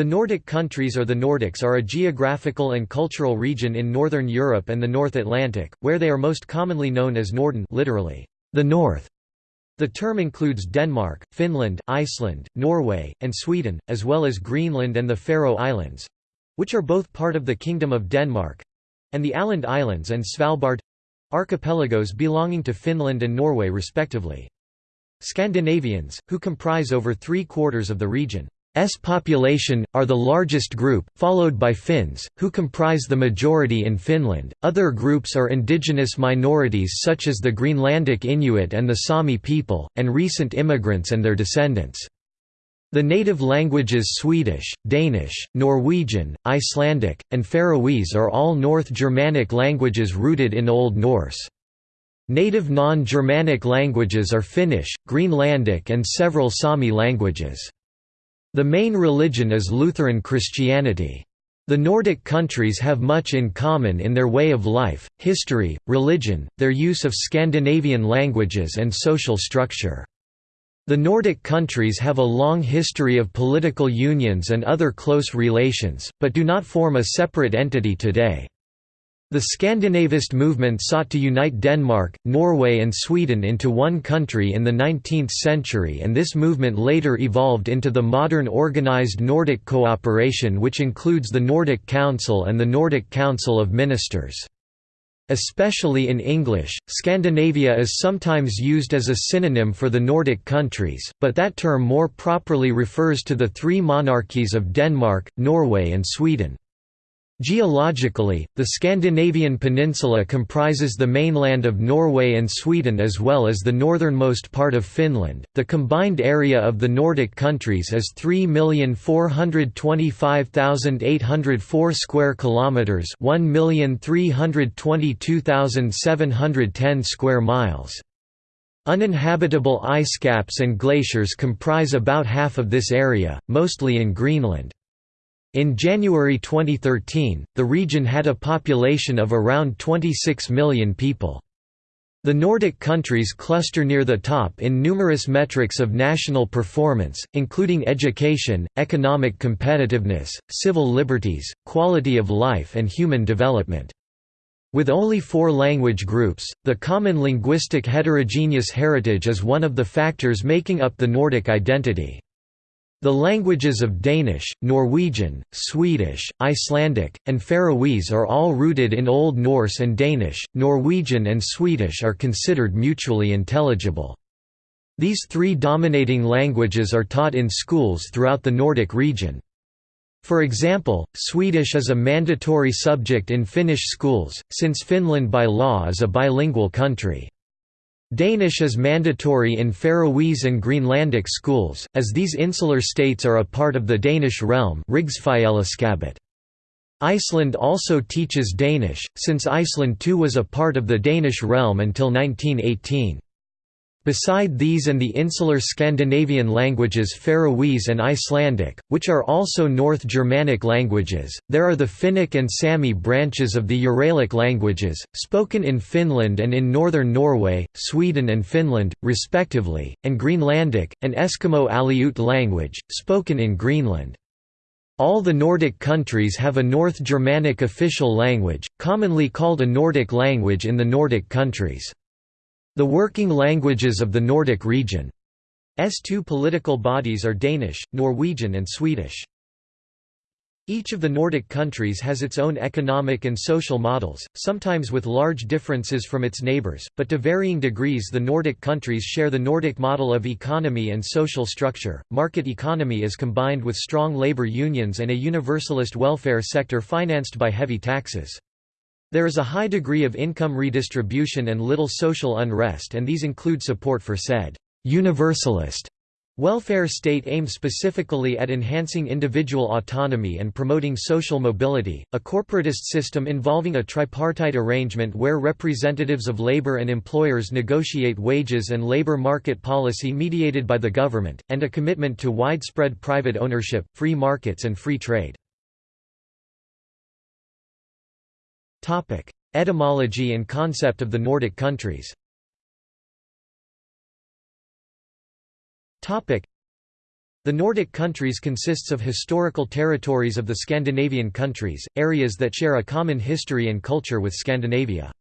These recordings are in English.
The Nordic countries or the Nordics are a geographical and cultural region in northern Europe and the North Atlantic, where they are most commonly known as Norden literally, the North. The term includes Denmark, Finland, Iceland, Norway, and Sweden, as well as Greenland and the Faroe Islands—which are both part of the Kingdom of Denmark—and the Åland Islands and Svalbard—archipelagos belonging to Finland and Norway respectively. Scandinavians, who comprise over three-quarters of the region, S population, are the largest group, followed by Finns, who comprise the majority in Finland. Other groups are indigenous minorities such as the Greenlandic Inuit and the Sami people, and recent immigrants and their descendants. The native languages Swedish, Danish, Norwegian, Icelandic, and Faroese are all North Germanic languages rooted in Old Norse. Native non-Germanic languages are Finnish, Greenlandic and several Sami languages. The main religion is Lutheran Christianity. The Nordic countries have much in common in their way of life, history, religion, their use of Scandinavian languages and social structure. The Nordic countries have a long history of political unions and other close relations, but do not form a separate entity today. The Scandinavist movement sought to unite Denmark, Norway and Sweden into one country in the 19th century and this movement later evolved into the modern organized Nordic cooperation which includes the Nordic Council and the Nordic Council of Ministers. Especially in English, Scandinavia is sometimes used as a synonym for the Nordic countries, but that term more properly refers to the three monarchies of Denmark, Norway and Sweden. Geologically, the Scandinavian peninsula comprises the mainland of Norway and Sweden as well as the northernmost part of Finland. The combined area of the Nordic countries is 3,425,804 square kilometers, 1,322,710 square miles. Uninhabitable ice caps and glaciers comprise about half of this area, mostly in Greenland. In January 2013, the region had a population of around 26 million people. The Nordic countries cluster near the top in numerous metrics of national performance, including education, economic competitiveness, civil liberties, quality of life and human development. With only four language groups, the common linguistic heterogeneous heritage is one of the factors making up the Nordic identity. The languages of Danish, Norwegian, Swedish, Icelandic, and Faroese are all rooted in Old Norse and Danish, Norwegian and Swedish are considered mutually intelligible. These three dominating languages are taught in schools throughout the Nordic region. For example, Swedish is a mandatory subject in Finnish schools, since Finland by law is a bilingual country. Danish is mandatory in Faroese and Greenlandic schools, as these insular states are a part of the Danish realm Iceland also teaches Danish, since Iceland too was a part of the Danish realm until 1918. Beside these and the insular Scandinavian languages Faroese and Icelandic, which are also North Germanic languages, there are the Finnic and Sami branches of the Uralic languages, spoken in Finland and in northern Norway, Sweden and Finland, respectively, and Greenlandic, an Eskimo Aleut language, spoken in Greenland. All the Nordic countries have a North Germanic official language, commonly called a Nordic language in the Nordic countries. The working languages of the Nordic region. S two political bodies are Danish, Norwegian and Swedish. Each of the Nordic countries has its own economic and social models, sometimes with large differences from its neighbours, but to varying degrees the Nordic countries share the Nordic model of economy and social structure. Market economy is combined with strong labour unions and a universalist welfare sector financed by heavy taxes. There is a high degree of income redistribution and little social unrest and these include support for said «universalist» welfare state aimed specifically at enhancing individual autonomy and promoting social mobility, a corporatist system involving a tripartite arrangement where representatives of labor and employers negotiate wages and labor market policy mediated by the government, and a commitment to widespread private ownership, free markets and free trade. Topic: Etymology and concept of the Nordic countries. Topic: The Nordic countries consists of historical territories of the Scandinavian countries, areas that share a common history and culture with Scandinavia.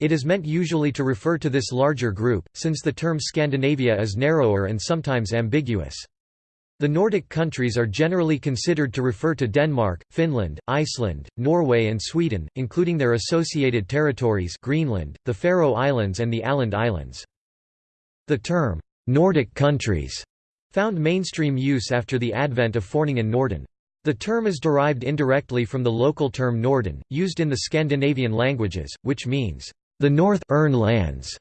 It is meant usually to refer to this larger group, since the term Scandinavia is narrower and sometimes ambiguous. The Nordic countries are generally considered to refer to Denmark, Finland, Iceland, Norway and Sweden, including their associated territories Greenland, the Faroe Islands and the Åland Islands. The term, "'Nordic countries' found mainstream use after the advent of Foreningen Norden. The term is derived indirectly from the local term Norden, used in the Scandinavian languages, which means, the North lands.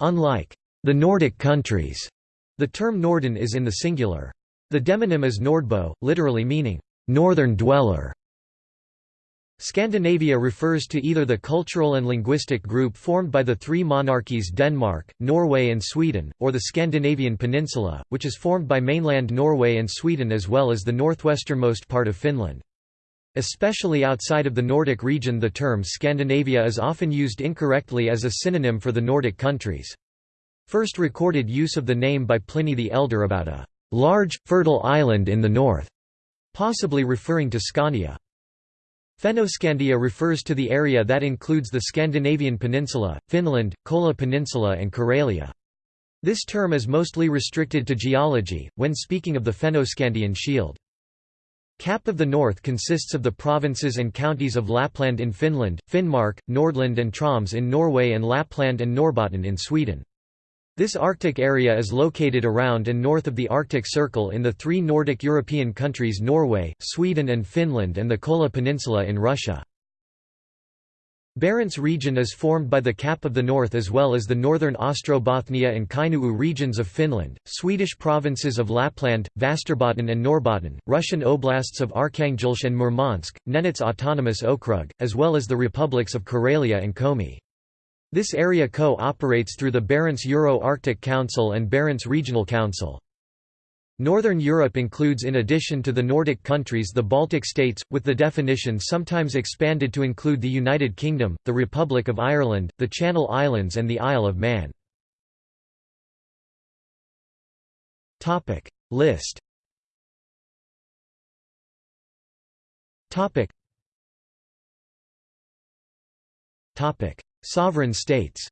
Unlike the Nordic countries, the term Norden is in the singular. The demonym is Nordbo, literally meaning, northern dweller. Scandinavia refers to either the cultural and linguistic group formed by the three monarchies Denmark, Norway and Sweden, or the Scandinavian peninsula, which is formed by mainland Norway and Sweden as well as the northwesternmost part of Finland. Especially outside of the Nordic region the term Scandinavia is often used incorrectly as a synonym for the Nordic countries. First recorded use of the name by Pliny the Elder about a large, fertile island in the north, possibly referring to Scania. Fennoscandia refers to the area that includes the Scandinavian peninsula, Finland, Kola Peninsula and Karelia. This term is mostly restricted to geology, when speaking of the Fennoscandian shield. Cap of the North consists of the provinces and counties of Lapland in Finland, Finnmark, Nordland and Troms in Norway and Lapland and Norrbotten in Sweden. This Arctic area is located around and north of the Arctic Circle in the three Nordic European countries Norway, Sweden and Finland and the Kola Peninsula in Russia. Barents region is formed by the Cap of the North as well as the northern Ostrobothnia and Kainuu regions of Finland, Swedish provinces of Lapland, Västerbotten and Norrbotten, Russian oblasts of Arkhangelsk and Murmansk, Nenets Autonomous Okrug, as well as the republics of Karelia and Komi. This area co-operates through the Barents Euro-Arctic Council and Barents Regional Council. Northern Europe includes in addition to the Nordic countries the Baltic states, with the definition sometimes expanded to include the United Kingdom, the Republic of Ireland, the Channel Islands and the Isle of Man. List Sovereign states.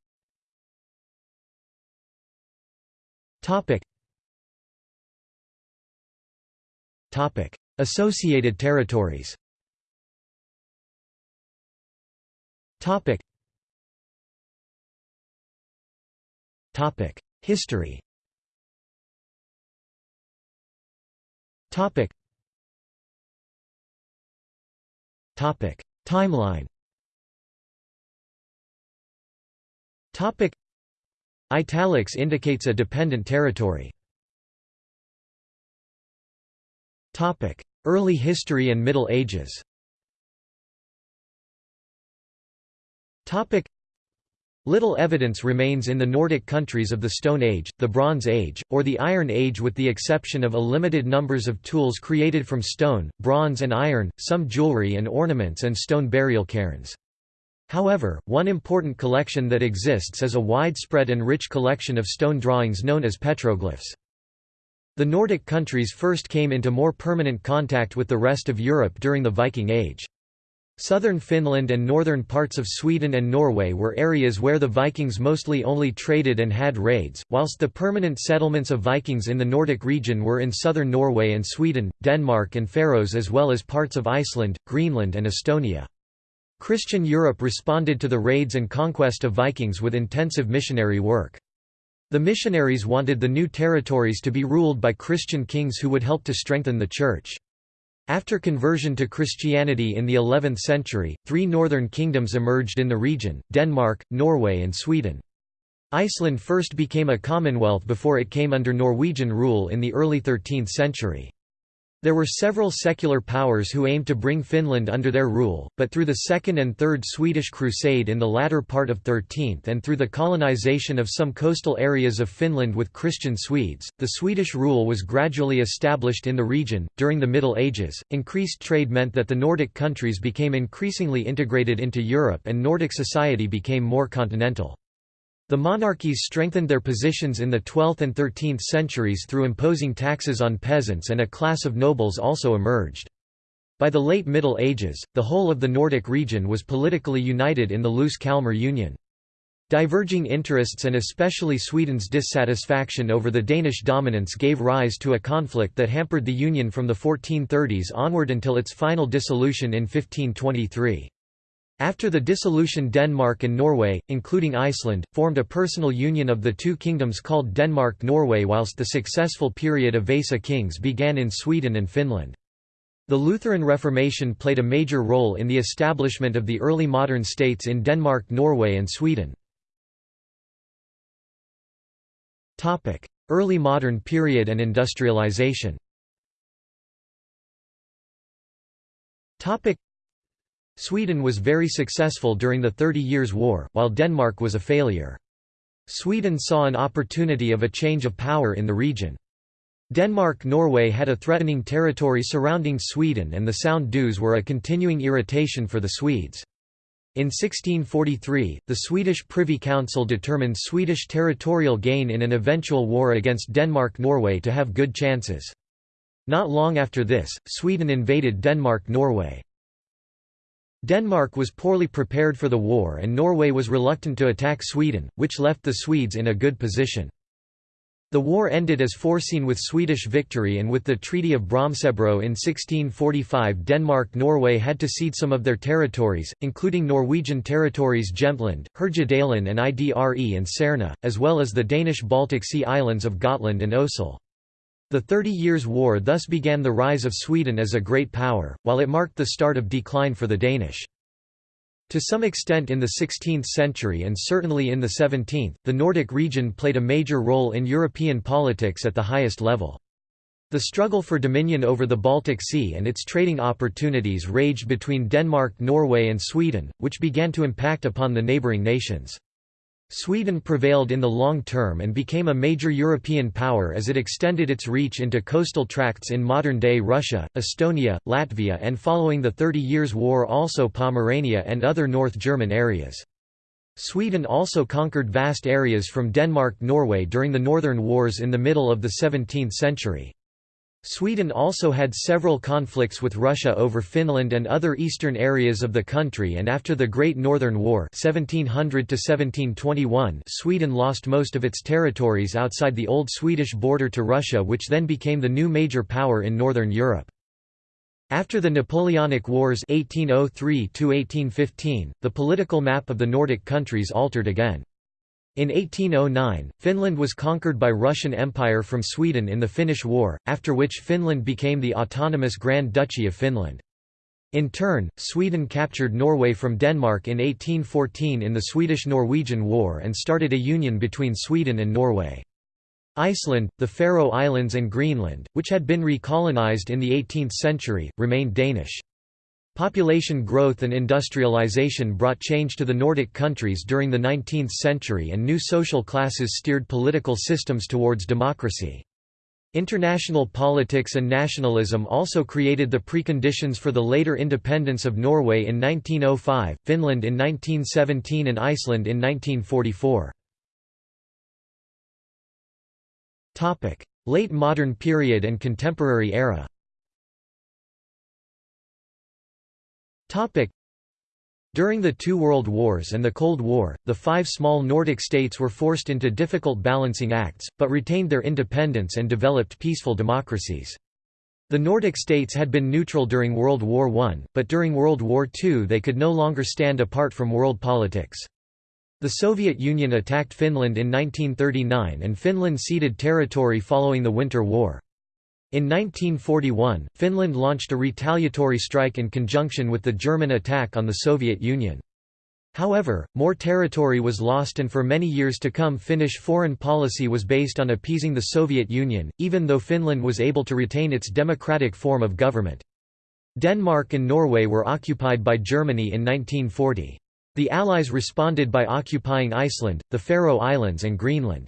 Topic. Topic. Associated territories. Topic. Topic. History. Topic. Topic. Timeline Topic Italics indicates a dependent territory. Topic: Early history and Middle Ages. Topic: Little evidence remains in the Nordic countries of the Stone Age, the Bronze Age, or the Iron Age with the exception of a limited numbers of tools created from stone, bronze and iron, some jewelry and ornaments and stone burial cairns. However, one important collection that exists is a widespread and rich collection of stone drawings known as petroglyphs. The Nordic countries first came into more permanent contact with the rest of Europe during the Viking Age. Southern Finland and northern parts of Sweden and Norway were areas where the Vikings mostly only traded and had raids, whilst the permanent settlements of Vikings in the Nordic region were in southern Norway and Sweden, Denmark and Faroes as well as parts of Iceland, Greenland and Estonia. Christian Europe responded to the raids and conquest of Vikings with intensive missionary work. The missionaries wanted the new territories to be ruled by Christian kings who would help to strengthen the Church. After conversion to Christianity in the 11th century, three northern kingdoms emerged in the region, Denmark, Norway and Sweden. Iceland first became a commonwealth before it came under Norwegian rule in the early 13th century. There were several secular powers who aimed to bring Finland under their rule, but through the Second and Third Swedish Crusade in the latter part of 13th and through the colonization of some coastal areas of Finland with Christian Swedes, the Swedish rule was gradually established in the region. During the Middle Ages, increased trade meant that the Nordic countries became increasingly integrated into Europe and Nordic society became more continental. The monarchies strengthened their positions in the 12th and 13th centuries through imposing taxes on peasants and a class of nobles also emerged. By the late Middle Ages, the whole of the Nordic region was politically united in the loose Kalmar Union. Diverging interests and especially Sweden's dissatisfaction over the Danish dominance gave rise to a conflict that hampered the union from the 1430s onward until its final dissolution in 1523. After the dissolution Denmark and Norway, including Iceland, formed a personal union of the two kingdoms called Denmark-Norway whilst the successful period of Vasa kings began in Sweden and Finland. The Lutheran Reformation played a major role in the establishment of the early modern states in Denmark, Norway and Sweden. Early modern period and industrialization Sweden was very successful during the Thirty Years' War, while Denmark was a failure. Sweden saw an opportunity of a change of power in the region. Denmark-Norway had a threatening territory surrounding Sweden and the Sound dues were a continuing irritation for the Swedes. In 1643, the Swedish Privy Council determined Swedish territorial gain in an eventual war against Denmark-Norway to have good chances. Not long after this, Sweden invaded Denmark-Norway. Denmark was poorly prepared for the war and Norway was reluctant to attack Sweden, which left the Swedes in a good position. The war ended as foreseen with Swedish victory and with the Treaty of Bromsebro in 1645 Denmark-Norway had to cede some of their territories, including Norwegian territories Jämtland, Härjedalen and Idre and Särna, as well as the Danish Baltic Sea islands of Gotland and Oesel. The Thirty Years' War thus began the rise of Sweden as a great power, while it marked the start of decline for the Danish. To some extent in the 16th century and certainly in the 17th, the Nordic region played a major role in European politics at the highest level. The struggle for dominion over the Baltic Sea and its trading opportunities raged between Denmark, Norway and Sweden, which began to impact upon the neighbouring nations. Sweden prevailed in the long term and became a major European power as it extended its reach into coastal tracts in modern-day Russia, Estonia, Latvia and following the Thirty Years' War also Pomerania and other North German areas. Sweden also conquered vast areas from Denmark-Norway during the Northern Wars in the middle of the 17th century. Sweden also had several conflicts with Russia over Finland and other eastern areas of the country and after the Great Northern War 1700 Sweden lost most of its territories outside the old Swedish border to Russia which then became the new major power in Northern Europe. After the Napoleonic Wars 1803 the political map of the Nordic countries altered again. In 1809, Finland was conquered by Russian Empire from Sweden in the Finnish War, after which Finland became the autonomous Grand Duchy of Finland. In turn, Sweden captured Norway from Denmark in 1814 in the Swedish–Norwegian War and started a union between Sweden and Norway. Iceland, the Faroe Islands and Greenland, which had been recolonized in the 18th century, remained Danish. Population growth and industrialization brought change to the Nordic countries during the 19th century and new social classes steered political systems towards democracy. International politics and nationalism also created the preconditions for the later independence of Norway in 1905, Finland in 1917 and Iceland in 1944. Late modern period and contemporary era During the two world wars and the Cold War, the five small Nordic states were forced into difficult balancing acts, but retained their independence and developed peaceful democracies. The Nordic states had been neutral during World War I, but during World War II they could no longer stand apart from world politics. The Soviet Union attacked Finland in 1939 and Finland ceded territory following the Winter War. In 1941, Finland launched a retaliatory strike in conjunction with the German attack on the Soviet Union. However, more territory was lost and for many years to come Finnish foreign policy was based on appeasing the Soviet Union, even though Finland was able to retain its democratic form of government. Denmark and Norway were occupied by Germany in 1940. The Allies responded by occupying Iceland, the Faroe Islands and Greenland.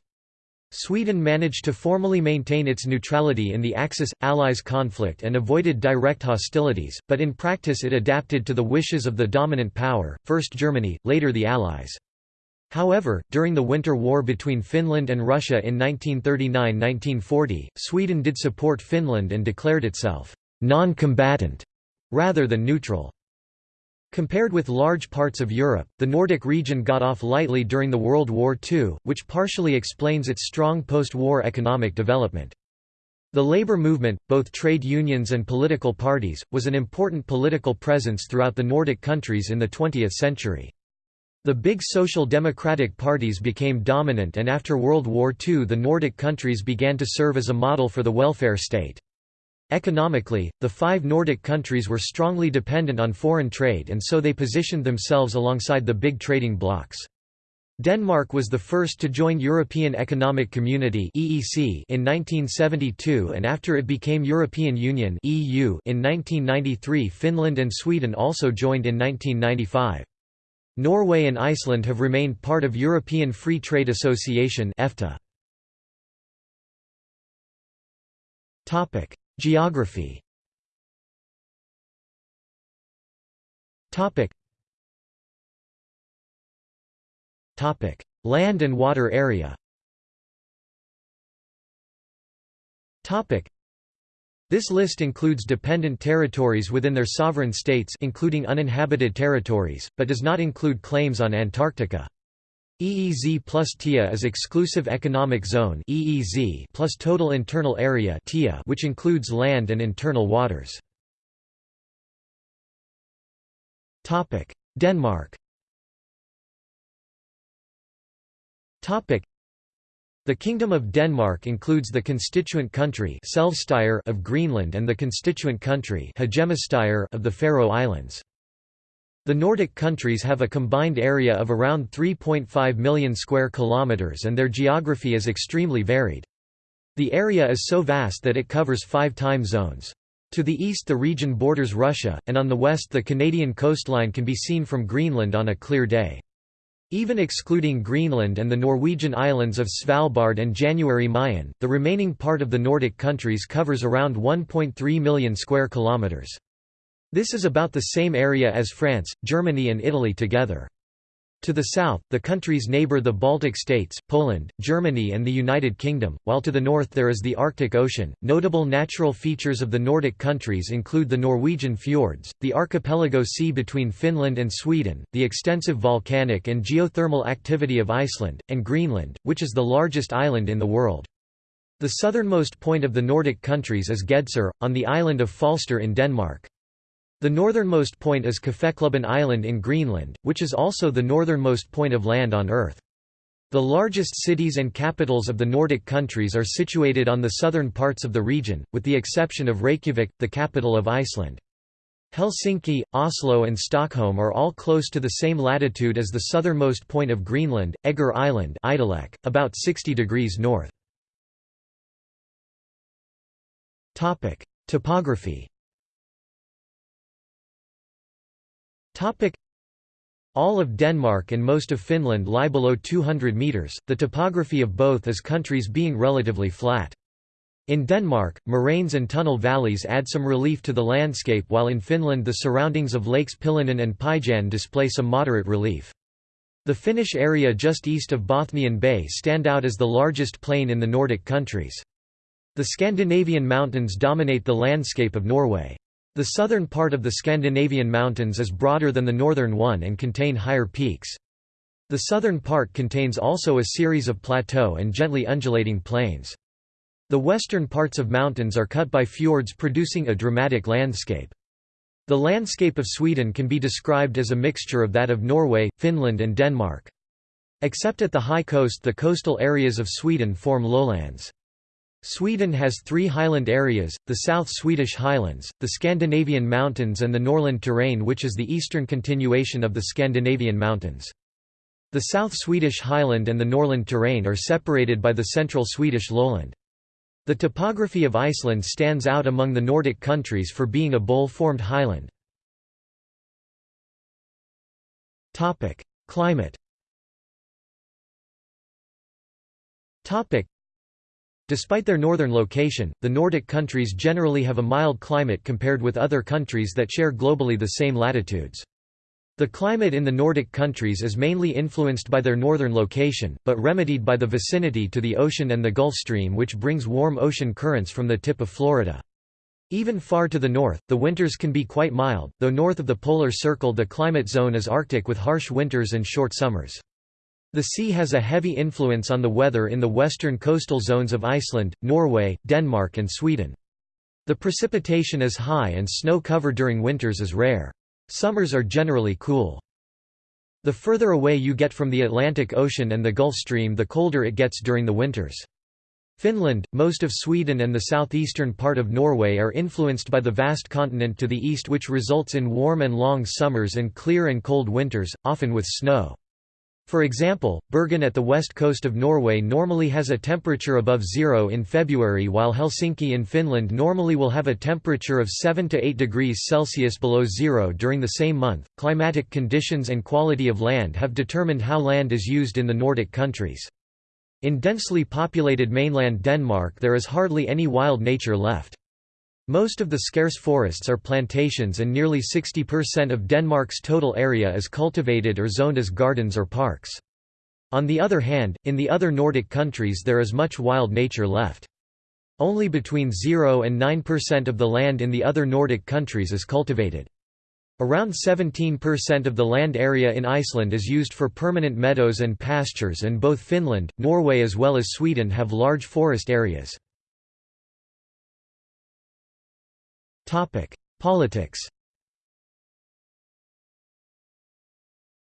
Sweden managed to formally maintain its neutrality in the Axis-Allies conflict and avoided direct hostilities, but in practice it adapted to the wishes of the dominant power, first Germany, later the Allies. However, during the Winter War between Finland and Russia in 1939–1940, Sweden did support Finland and declared itself non-combatant rather than neutral. Compared with large parts of Europe, the Nordic region got off lightly during the World War II, which partially explains its strong post-war economic development. The labor movement, both trade unions and political parties, was an important political presence throughout the Nordic countries in the 20th century. The big social democratic parties became dominant and after World War II the Nordic countries began to serve as a model for the welfare state. Economically, the five Nordic countries were strongly dependent on foreign trade and so they positioned themselves alongside the big trading blocs. Denmark was the first to join European Economic Community (EEC) in 1972 and after it became European Union (EU) in 1993 Finland and Sweden also joined in 1995. Norway and Iceland have remained part of European Free Trade Association EFTA. Topic: Geography. Topic. Topic: Land and water area. Topic: this list includes dependent territories within their sovereign states including uninhabited territories, but does not include claims on Antarctica. EEZ plus TIA is Exclusive Economic Zone EEZ plus Total Internal Area TIA which includes land and internal waters. Denmark the Kingdom of Denmark includes the constituent country of Greenland and the constituent country of the Faroe Islands. The Nordic countries have a combined area of around 3.5 million square kilometers and their geography is extremely varied. The area is so vast that it covers five time zones. To the east the region borders Russia, and on the west the Canadian coastline can be seen from Greenland on a clear day. Even excluding Greenland and the Norwegian islands of Svalbard and January Mayen, the remaining part of the Nordic countries covers around 1.3 million square kilometers. This is about the same area as France, Germany and Italy together. To the south, the countries neighbor the Baltic states, Poland, Germany, and the United Kingdom, while to the north there is the Arctic Ocean. Notable natural features of the Nordic countries include the Norwegian fjords, the archipelago sea between Finland and Sweden, the extensive volcanic and geothermal activity of Iceland, and Greenland, which is the largest island in the world. The southernmost point of the Nordic countries is Gedser, on the island of Falster in Denmark. The northernmost point is Kaffeklubben Island in Greenland, which is also the northernmost point of land on Earth. The largest cities and capitals of the Nordic countries are situated on the southern parts of the region, with the exception of Reykjavik, the capital of Iceland. Helsinki, Oslo and Stockholm are all close to the same latitude as the southernmost point of Greenland, Egger Island about 60 degrees north. Topography all of Denmark and most of Finland lie below 200 metres, the topography of both is countries being relatively flat. In Denmark, moraines and tunnel valleys add some relief to the landscape while in Finland the surroundings of lakes Pielinen and Pyjän display some moderate relief. The Finnish area just east of Bothnian Bay stand out as the largest plain in the Nordic countries. The Scandinavian mountains dominate the landscape of Norway. The southern part of the Scandinavian mountains is broader than the northern one and contain higher peaks. The southern part contains also a series of plateau and gently undulating plains. The western parts of mountains are cut by fjords producing a dramatic landscape. The landscape of Sweden can be described as a mixture of that of Norway, Finland and Denmark. Except at the high coast the coastal areas of Sweden form lowlands. Sweden has three highland areas, the South Swedish Highlands, the Scandinavian Mountains and the Norrland Terrain which is the eastern continuation of the Scandinavian Mountains. The South Swedish Highland and the Norrland Terrain are separated by the central Swedish lowland. The topography of Iceland stands out among the Nordic countries for being a bowl-formed highland. Climate Despite their northern location, the Nordic countries generally have a mild climate compared with other countries that share globally the same latitudes. The climate in the Nordic countries is mainly influenced by their northern location, but remedied by the vicinity to the ocean and the Gulf Stream which brings warm ocean currents from the tip of Florida. Even far to the north, the winters can be quite mild, though north of the polar circle the climate zone is Arctic with harsh winters and short summers. The sea has a heavy influence on the weather in the western coastal zones of Iceland, Norway, Denmark and Sweden. The precipitation is high and snow cover during winters is rare. Summers are generally cool. The further away you get from the Atlantic Ocean and the Gulf Stream the colder it gets during the winters. Finland, most of Sweden and the southeastern part of Norway are influenced by the vast continent to the east which results in warm and long summers and clear and cold winters, often with snow. For example, Bergen at the west coast of Norway normally has a temperature above zero in February while Helsinki in Finland normally will have a temperature of 7 to 8 degrees Celsius below zero during the same month. Climatic conditions and quality of land have determined how land is used in the Nordic countries. In densely populated mainland Denmark there is hardly any wild nature left. Most of the scarce forests are plantations and nearly 60% of Denmark's total area is cultivated or zoned as gardens or parks. On the other hand, in the other Nordic countries there is much wild nature left. Only between 0 and 9% of the land in the other Nordic countries is cultivated. Around 17% of the land area in Iceland is used for permanent meadows and pastures and both Finland, Norway as well as Sweden have large forest areas. Topic: Politics.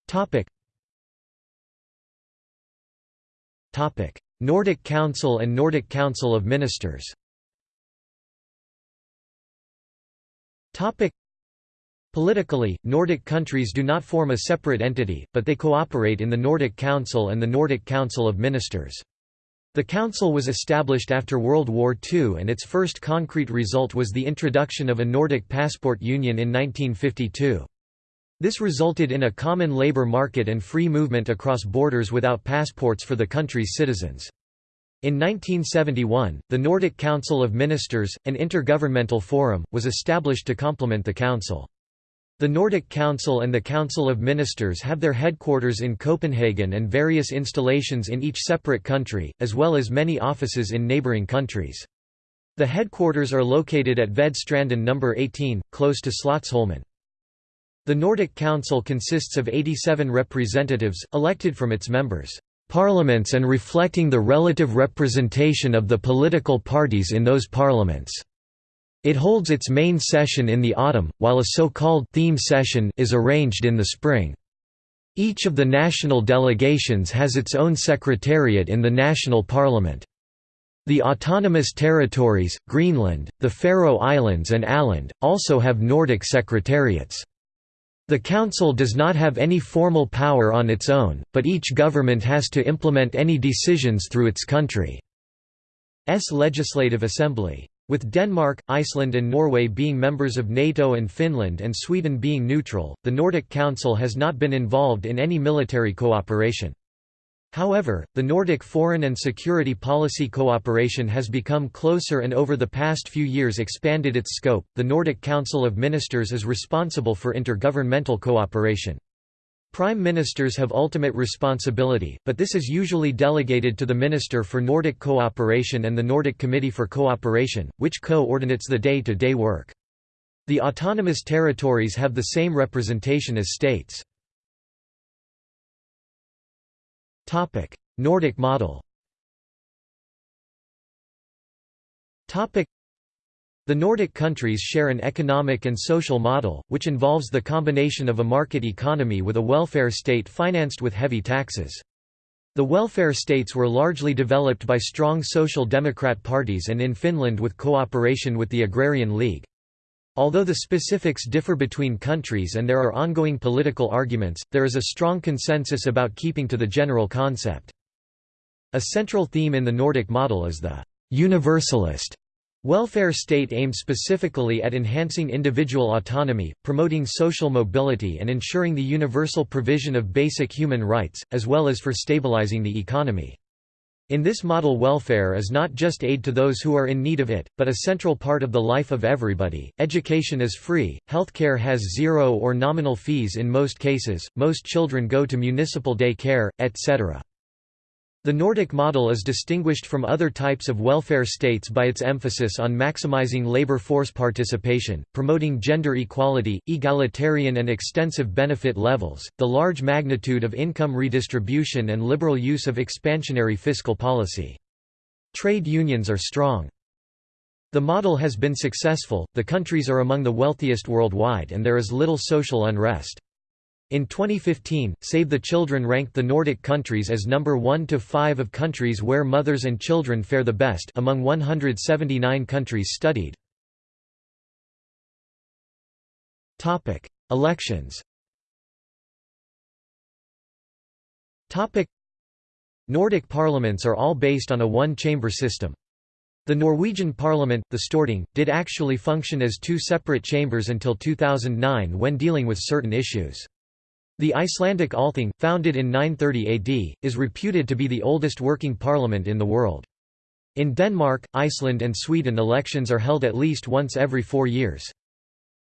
Topic. Topic: Nordic Council and Nordic Council of Ministers. Topic. Politically, Nordic countries do not form a separate entity, but they cooperate in the Nordic Council and the Nordic Council of Ministers. The council was established after World War II and its first concrete result was the introduction of a Nordic passport union in 1952. This resulted in a common labour market and free movement across borders without passports for the country's citizens. In 1971, the Nordic Council of Ministers, an intergovernmental forum, was established to complement the council. The Nordic Council and the Council of Ministers have their headquarters in Copenhagen and various installations in each separate country, as well as many offices in neighbouring countries. The headquarters are located at Ved Vedstranden No. 18, close to Slotsholmen. The Nordic Council consists of 87 representatives, elected from its members' parliaments and reflecting the relative representation of the political parties in those parliaments. It holds its main session in the autumn, while a so-called theme session is arranged in the spring. Each of the national delegations has its own secretariat in the national parliament. The autonomous territories, Greenland, the Faroe Islands and Åland, also have Nordic secretariats. The Council does not have any formal power on its own, but each government has to implement any decisions through its country's legislative assembly. With Denmark, Iceland and Norway being members of NATO and Finland and Sweden being neutral, the Nordic Council has not been involved in any military cooperation. However, the Nordic foreign and security policy cooperation has become closer and over the past few years expanded its scope. The Nordic Council of Ministers is responsible for intergovernmental cooperation. Prime ministers have ultimate responsibility, but this is usually delegated to the Minister for Nordic Cooperation and the Nordic Committee for Cooperation, which co-ordinates the day-to-day -day work. The autonomous territories have the same representation as states. Nordic model the Nordic countries share an economic and social model, which involves the combination of a market economy with a welfare state financed with heavy taxes. The welfare states were largely developed by strong social democrat parties and in Finland with cooperation with the Agrarian League. Although the specifics differ between countries and there are ongoing political arguments, there is a strong consensus about keeping to the general concept. A central theme in the Nordic model is the universalist Welfare state aims specifically at enhancing individual autonomy, promoting social mobility and ensuring the universal provision of basic human rights, as well as for stabilizing the economy. In this model welfare is not just aid to those who are in need of it, but a central part of the life of everybody. Education is free, healthcare has zero or nominal fees in most cases, most children go to municipal day care, etc. The Nordic model is distinguished from other types of welfare states by its emphasis on maximizing labor force participation, promoting gender equality, egalitarian and extensive benefit levels, the large magnitude of income redistribution and liberal use of expansionary fiscal policy. Trade unions are strong. The model has been successful, the countries are among the wealthiest worldwide and there is little social unrest. In 2015, Save the Children ranked the Nordic countries as number 1 to 5 of countries where mothers and children fare the best among 179 countries studied. Topic: Elections. Topic: Nordic parliaments are all based on a one-chamber system. The Norwegian parliament, the Storting, did actually function as two separate chambers until 2009 when dealing with certain issues. The Icelandic Althing, founded in 930 AD, is reputed to be the oldest working parliament in the world. In Denmark, Iceland and Sweden elections are held at least once every four years.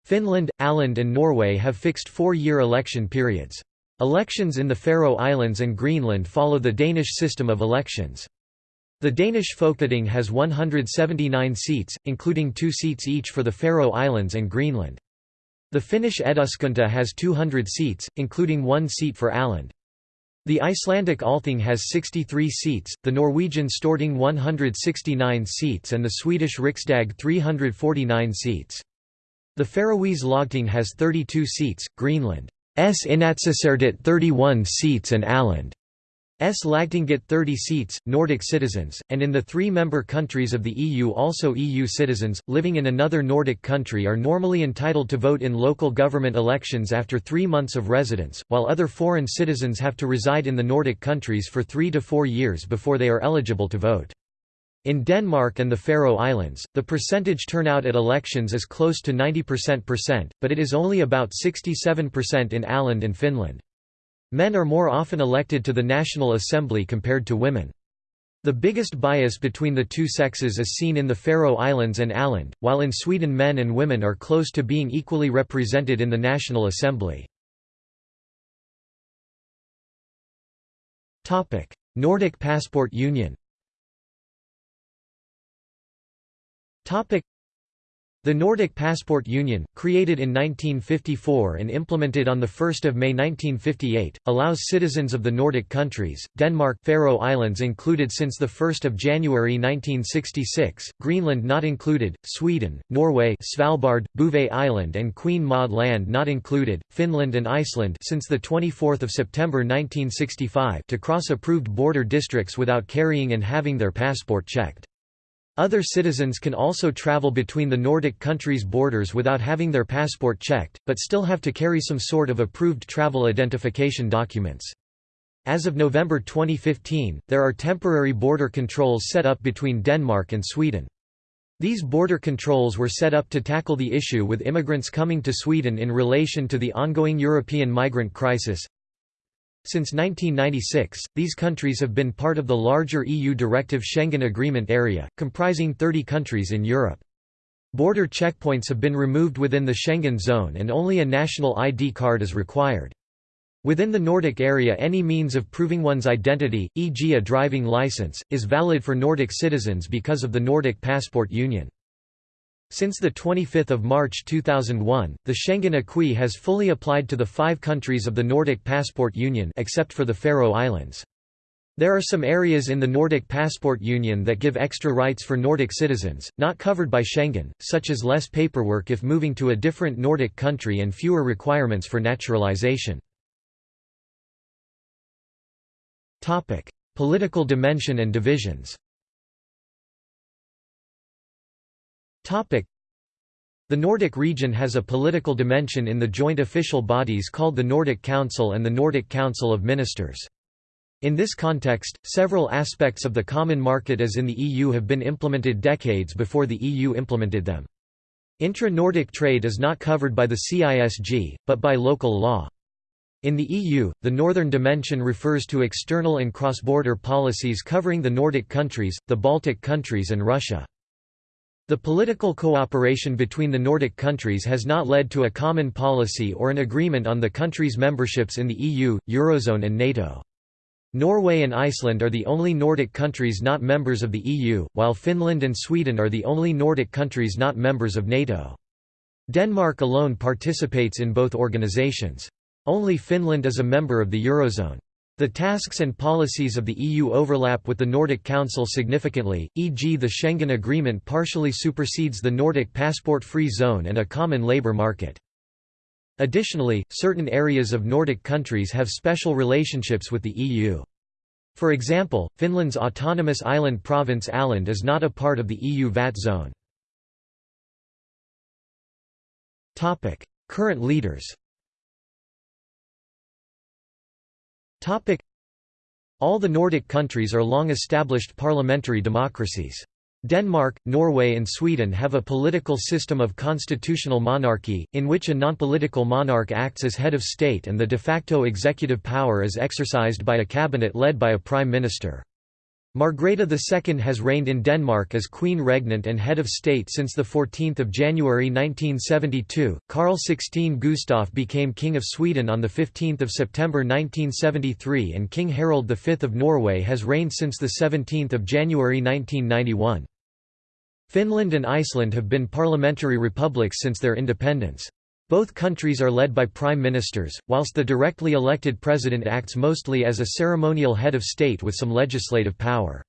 Finland, Åland and Norway have fixed four-year election periods. Elections in the Faroe Islands and Greenland follow the Danish system of elections. The Danish Folketing has 179 seats, including two seats each for the Faroe Islands and Greenland. The Finnish Eduskunta has 200 seats, including one seat for Åland. The Icelandic Althing has 63 seats, the Norwegian Storting 169 seats and the Swedish Riksdag 349 seats. The Faroese Lagting has 32 seats, Greenland's Inatsisartut 31 seats and Åland S. Lagtinget 30 seats, Nordic citizens, and in the three-member countries of the EU also EU citizens, living in another Nordic country are normally entitled to vote in local government elections after three months of residence, while other foreign citizens have to reside in the Nordic countries for three to four years before they are eligible to vote. In Denmark and the Faroe Islands, the percentage turnout at elections is close to 90%, but it is only about 67% in Åland and Finland. Men are more often elected to the National Assembly compared to women. The biggest bias between the two sexes is seen in the Faroe Islands and Åland, while in Sweden men and women are close to being equally represented in the National Assembly. Nordic Passport Union the Nordic Passport Union, created in 1954 and implemented on 1 May 1958, allows citizens of the Nordic countries, Denmark Faroe Islands included since 1 January 1966, Greenland not included, Sweden, Norway Svalbard, Bouvet Island and Queen Maud Land not included, Finland and Iceland since 24 September 1965 to cross approved border districts without carrying and having their passport checked. Other citizens can also travel between the Nordic countries' borders without having their passport checked, but still have to carry some sort of approved travel identification documents. As of November 2015, there are temporary border controls set up between Denmark and Sweden. These border controls were set up to tackle the issue with immigrants coming to Sweden in relation to the ongoing European migrant crisis, since 1996, these countries have been part of the larger EU Directive Schengen Agreement area, comprising 30 countries in Europe. Border checkpoints have been removed within the Schengen zone and only a national ID card is required. Within the Nordic area any means of proving one's identity, e.g. a driving license, is valid for Nordic citizens because of the Nordic Passport Union. Since 25 March 2001, the Schengen Acquis has fully applied to the five countries of the Nordic Passport Union except for the Faroe Islands. There are some areas in the Nordic Passport Union that give extra rights for Nordic citizens, not covered by Schengen, such as less paperwork if moving to a different Nordic country and fewer requirements for naturalization. Political dimension and divisions The Nordic region has a political dimension in the joint official bodies called the Nordic Council and the Nordic Council of Ministers. In this context, several aspects of the common market as in the EU have been implemented decades before the EU implemented them. Intra-Nordic trade is not covered by the CISG, but by local law. In the EU, the Northern Dimension refers to external and cross-border policies covering the Nordic countries, the Baltic countries and Russia. The political cooperation between the Nordic countries has not led to a common policy or an agreement on the countries' memberships in the EU, Eurozone and NATO. Norway and Iceland are the only Nordic countries not members of the EU, while Finland and Sweden are the only Nordic countries not members of NATO. Denmark alone participates in both organizations. Only Finland is a member of the Eurozone. The tasks and policies of the EU overlap with the Nordic Council significantly, e.g. the Schengen Agreement partially supersedes the Nordic passport-free zone and a common labour market. Additionally, certain areas of Nordic countries have special relationships with the EU. For example, Finland's autonomous island province Åland is not a part of the EU VAT zone. Current leaders All the Nordic countries are long-established parliamentary democracies. Denmark, Norway and Sweden have a political system of constitutional monarchy, in which a non-political monarch acts as head of state and the de facto executive power is exercised by a cabinet led by a prime minister. Margrethe II has reigned in Denmark as Queen Regnant and head of state since 14 January 1972. Carl XVI Gustaf became King of Sweden on 15 September 1973 and King Harald V of Norway has reigned since 17 January 1991. Finland and Iceland have been parliamentary republics since their independence. Both countries are led by prime ministers, whilst the directly elected president acts mostly as a ceremonial head of state with some legislative power.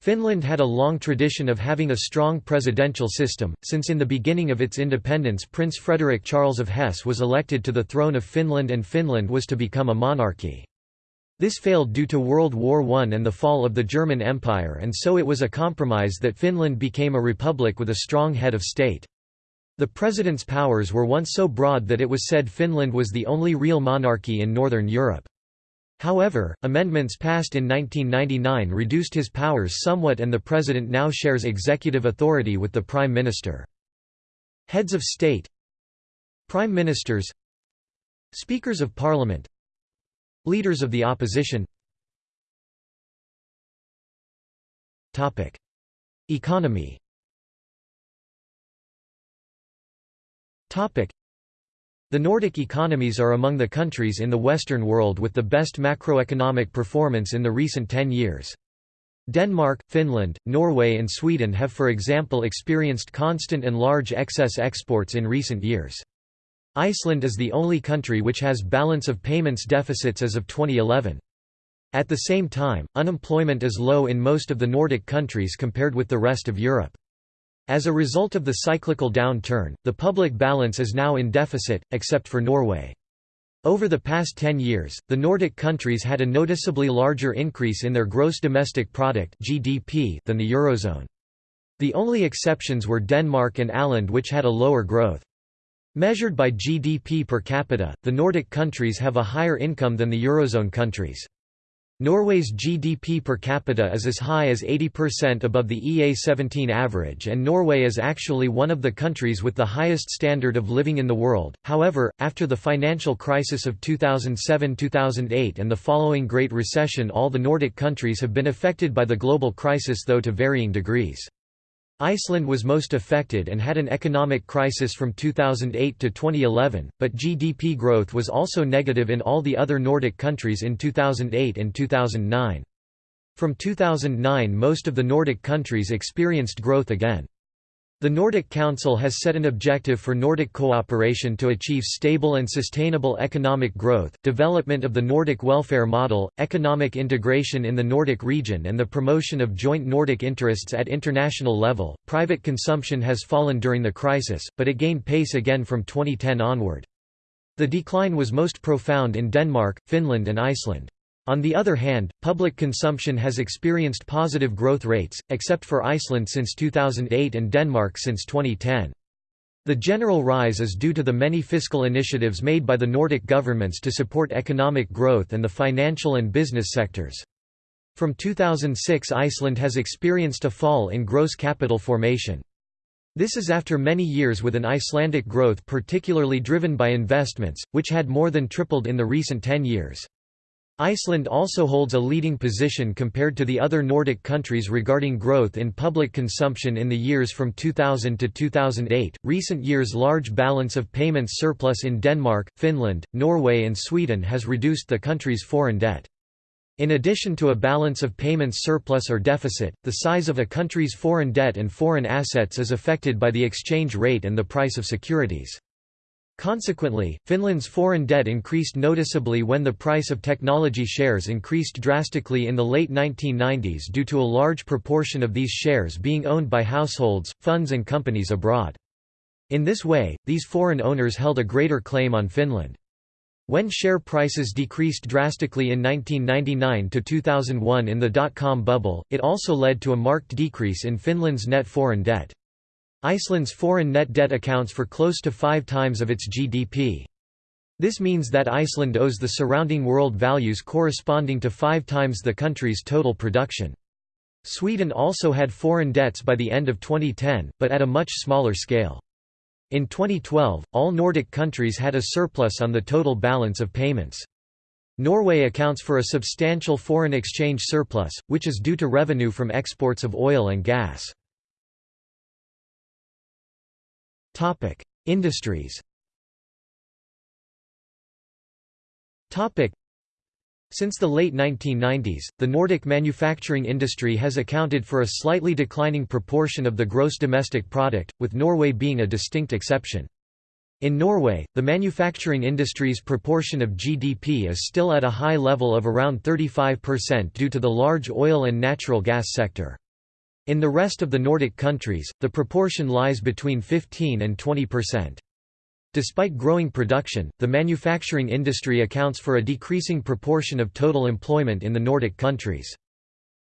Finland had a long tradition of having a strong presidential system, since in the beginning of its independence Prince Frederick Charles of Hesse was elected to the throne of Finland and Finland was to become a monarchy. This failed due to World War I and the fall of the German Empire and so it was a compromise that Finland became a republic with a strong head of state. The president's powers were once so broad that it was said Finland was the only real monarchy in Northern Europe. However, amendments passed in 1999 reduced his powers somewhat and the president now shares executive authority with the prime minister. Heads of state Prime ministers Speakers of parliament Leaders of the opposition Economy the Nordic economies are among the countries in the Western world with the best macroeconomic performance in the recent 10 years. Denmark, Finland, Norway and Sweden have for example experienced constant and large excess exports in recent years. Iceland is the only country which has balance of payments deficits as of 2011. At the same time, unemployment is low in most of the Nordic countries compared with the rest of Europe. As a result of the cyclical downturn, the public balance is now in deficit, except for Norway. Over the past 10 years, the Nordic countries had a noticeably larger increase in their gross domestic product (GDP) than the eurozone. The only exceptions were Denmark and Åland which had a lower growth. Measured by GDP per capita, the Nordic countries have a higher income than the eurozone countries. Norway's GDP per capita is as high as 80% above the EA17 average and Norway is actually one of the countries with the highest standard of living in the world. However, after the financial crisis of 2007-2008 and the following Great Recession all the Nordic countries have been affected by the global crisis though to varying degrees. Iceland was most affected and had an economic crisis from 2008 to 2011, but GDP growth was also negative in all the other Nordic countries in 2008 and 2009. From 2009 most of the Nordic countries experienced growth again. The Nordic Council has set an objective for Nordic cooperation to achieve stable and sustainable economic growth, development of the Nordic welfare model, economic integration in the Nordic region, and the promotion of joint Nordic interests at international level. Private consumption has fallen during the crisis, but it gained pace again from 2010 onward. The decline was most profound in Denmark, Finland, and Iceland. On the other hand, public consumption has experienced positive growth rates, except for Iceland since 2008 and Denmark since 2010. The general rise is due to the many fiscal initiatives made by the Nordic governments to support economic growth and the financial and business sectors. From 2006 Iceland has experienced a fall in gross capital formation. This is after many years with an Icelandic growth particularly driven by investments, which had more than tripled in the recent 10 years. Iceland also holds a leading position compared to the other Nordic countries regarding growth in public consumption in the years from 2000 to 2008. Recent years' large balance of payments surplus in Denmark, Finland, Norway, and Sweden has reduced the country's foreign debt. In addition to a balance of payments surplus or deficit, the size of a country's foreign debt and foreign assets is affected by the exchange rate and the price of securities. Consequently, Finland's foreign debt increased noticeably when the price of technology shares increased drastically in the late 1990s due to a large proportion of these shares being owned by households, funds and companies abroad. In this way, these foreign owners held a greater claim on Finland. When share prices decreased drastically in 1999 to 2001 in the dot-com bubble, it also led to a marked decrease in Finland's net foreign debt. Iceland's foreign net debt accounts for close to five times of its GDP. This means that Iceland owes the surrounding world values corresponding to five times the country's total production. Sweden also had foreign debts by the end of 2010, but at a much smaller scale. In 2012, all Nordic countries had a surplus on the total balance of payments. Norway accounts for a substantial foreign exchange surplus, which is due to revenue from exports of oil and gas. Topic: Industries. Topic: Since the late 1990s, the Nordic manufacturing industry has accounted for a slightly declining proportion of the gross domestic product, with Norway being a distinct exception. In Norway, the manufacturing industry's proportion of GDP is still at a high level of around 35% due to the large oil and natural gas sector. In the rest of the Nordic countries, the proportion lies between 15 and 20%. Despite growing production, the manufacturing industry accounts for a decreasing proportion of total employment in the Nordic countries.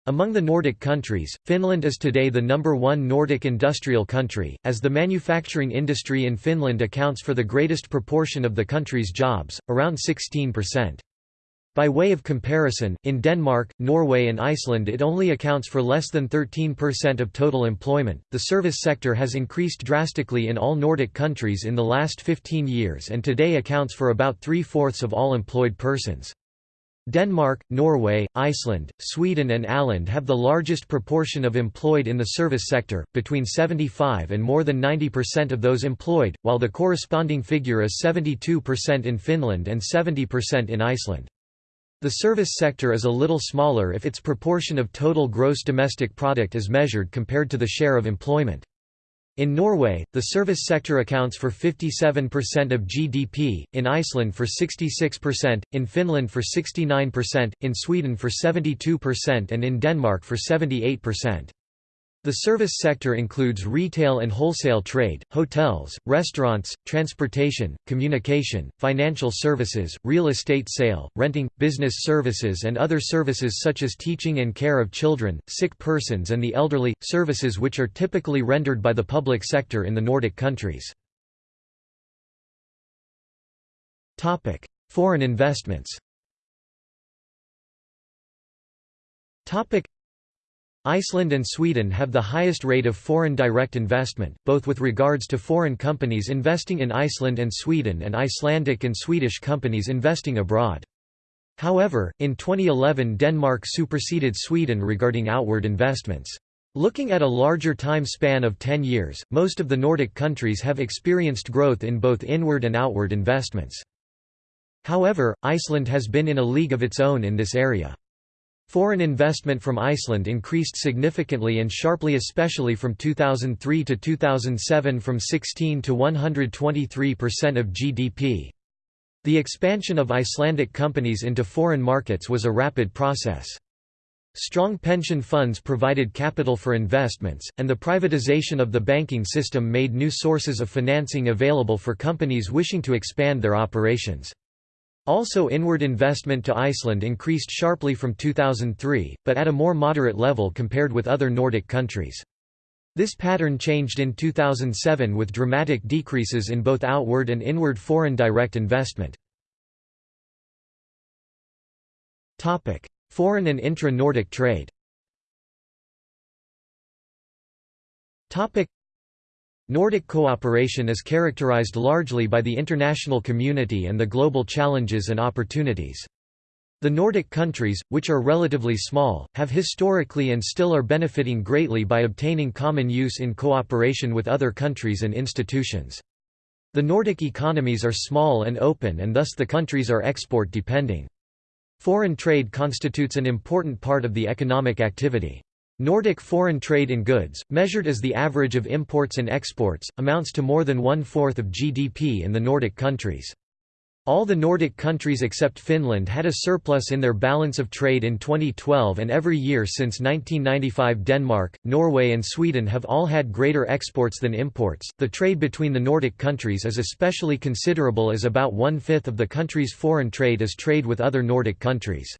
Among the Nordic countries, Finland is today the number one Nordic industrial country, as the manufacturing industry in Finland accounts for the greatest proportion of the country's jobs, around 16%. By way of comparison, in Denmark, Norway, and Iceland it only accounts for less than 13% of total employment. The service sector has increased drastically in all Nordic countries in the last 15 years and today accounts for about three fourths of all employed persons. Denmark, Norway, Iceland, Sweden, and Åland have the largest proportion of employed in the service sector, between 75 and more than 90% of those employed, while the corresponding figure is 72% in Finland and 70% in Iceland. The service sector is a little smaller if its proportion of total gross domestic product is measured compared to the share of employment. In Norway, the service sector accounts for 57% of GDP, in Iceland for 66%, in Finland for 69%, in Sweden for 72% and in Denmark for 78%. The service sector includes retail and wholesale trade, hotels, restaurants, transportation, communication, financial services, real estate sale, renting, business services and other services such as teaching and care of children, sick persons and the elderly, services which are typically rendered by the public sector in the Nordic countries. Foreign investments Iceland and Sweden have the highest rate of foreign direct investment, both with regards to foreign companies investing in Iceland and Sweden and Icelandic and Swedish companies investing abroad. However, in 2011 Denmark superseded Sweden regarding outward investments. Looking at a larger time span of 10 years, most of the Nordic countries have experienced growth in both inward and outward investments. However, Iceland has been in a league of its own in this area. Foreign investment from Iceland increased significantly and sharply especially from 2003 to 2007 from 16 to 123% of GDP. The expansion of Icelandic companies into foreign markets was a rapid process. Strong pension funds provided capital for investments, and the privatization of the banking system made new sources of financing available for companies wishing to expand their operations. Also inward investment to Iceland increased sharply from 2003, but at a more moderate level compared with other Nordic countries. This pattern changed in 2007 with dramatic decreases in both outward and inward foreign direct investment. Foreign and intra-Nordic trade Nordic cooperation is characterized largely by the international community and the global challenges and opportunities. The Nordic countries, which are relatively small, have historically and still are benefiting greatly by obtaining common use in cooperation with other countries and institutions. The Nordic economies are small and open and thus the countries are export-depending. Foreign trade constitutes an important part of the economic activity. Nordic foreign trade in goods, measured as the average of imports and exports, amounts to more than one-fourth of GDP in the Nordic countries. All the Nordic countries except Finland had a surplus in their balance of trade in 2012 and every year since 1995 Denmark, Norway and Sweden have all had greater exports than imports. The trade between the Nordic countries is especially considerable as about one-fifth of the country's foreign trade is trade with other Nordic countries.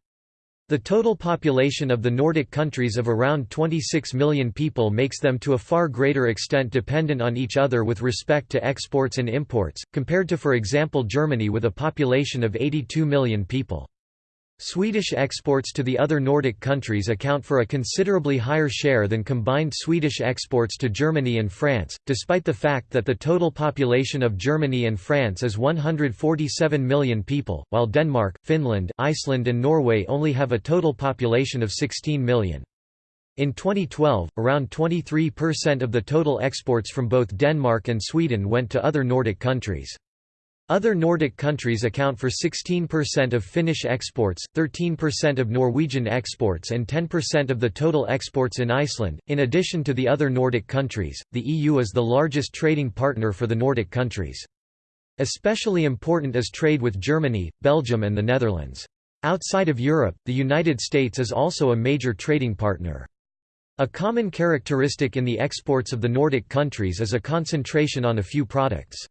The total population of the Nordic countries of around 26 million people makes them to a far greater extent dependent on each other with respect to exports and imports, compared to for example Germany with a population of 82 million people. Swedish exports to the other Nordic countries account for a considerably higher share than combined Swedish exports to Germany and France, despite the fact that the total population of Germany and France is 147 million people, while Denmark, Finland, Iceland and Norway only have a total population of 16 million. In 2012, around 23% of the total exports from both Denmark and Sweden went to other Nordic countries. Other Nordic countries account for 16% of Finnish exports, 13% of Norwegian exports, and 10% of the total exports in Iceland. In addition to the other Nordic countries, the EU is the largest trading partner for the Nordic countries. Especially important is trade with Germany, Belgium, and the Netherlands. Outside of Europe, the United States is also a major trading partner. A common characteristic in the exports of the Nordic countries is a concentration on a few products.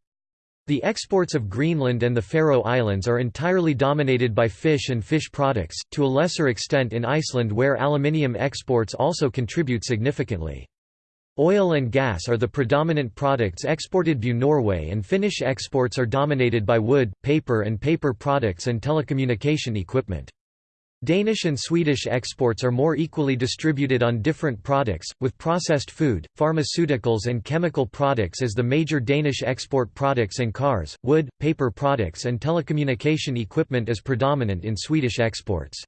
The exports of Greenland and the Faroe Islands are entirely dominated by fish and fish products, to a lesser extent in Iceland where aluminium exports also contribute significantly. Oil and gas are the predominant products exported by Norway and Finnish exports are dominated by wood, paper and paper products and telecommunication equipment. Danish and Swedish exports are more equally distributed on different products, with processed food, pharmaceuticals and chemical products as the major Danish export products and cars, wood, paper products and telecommunication equipment as predominant in Swedish exports.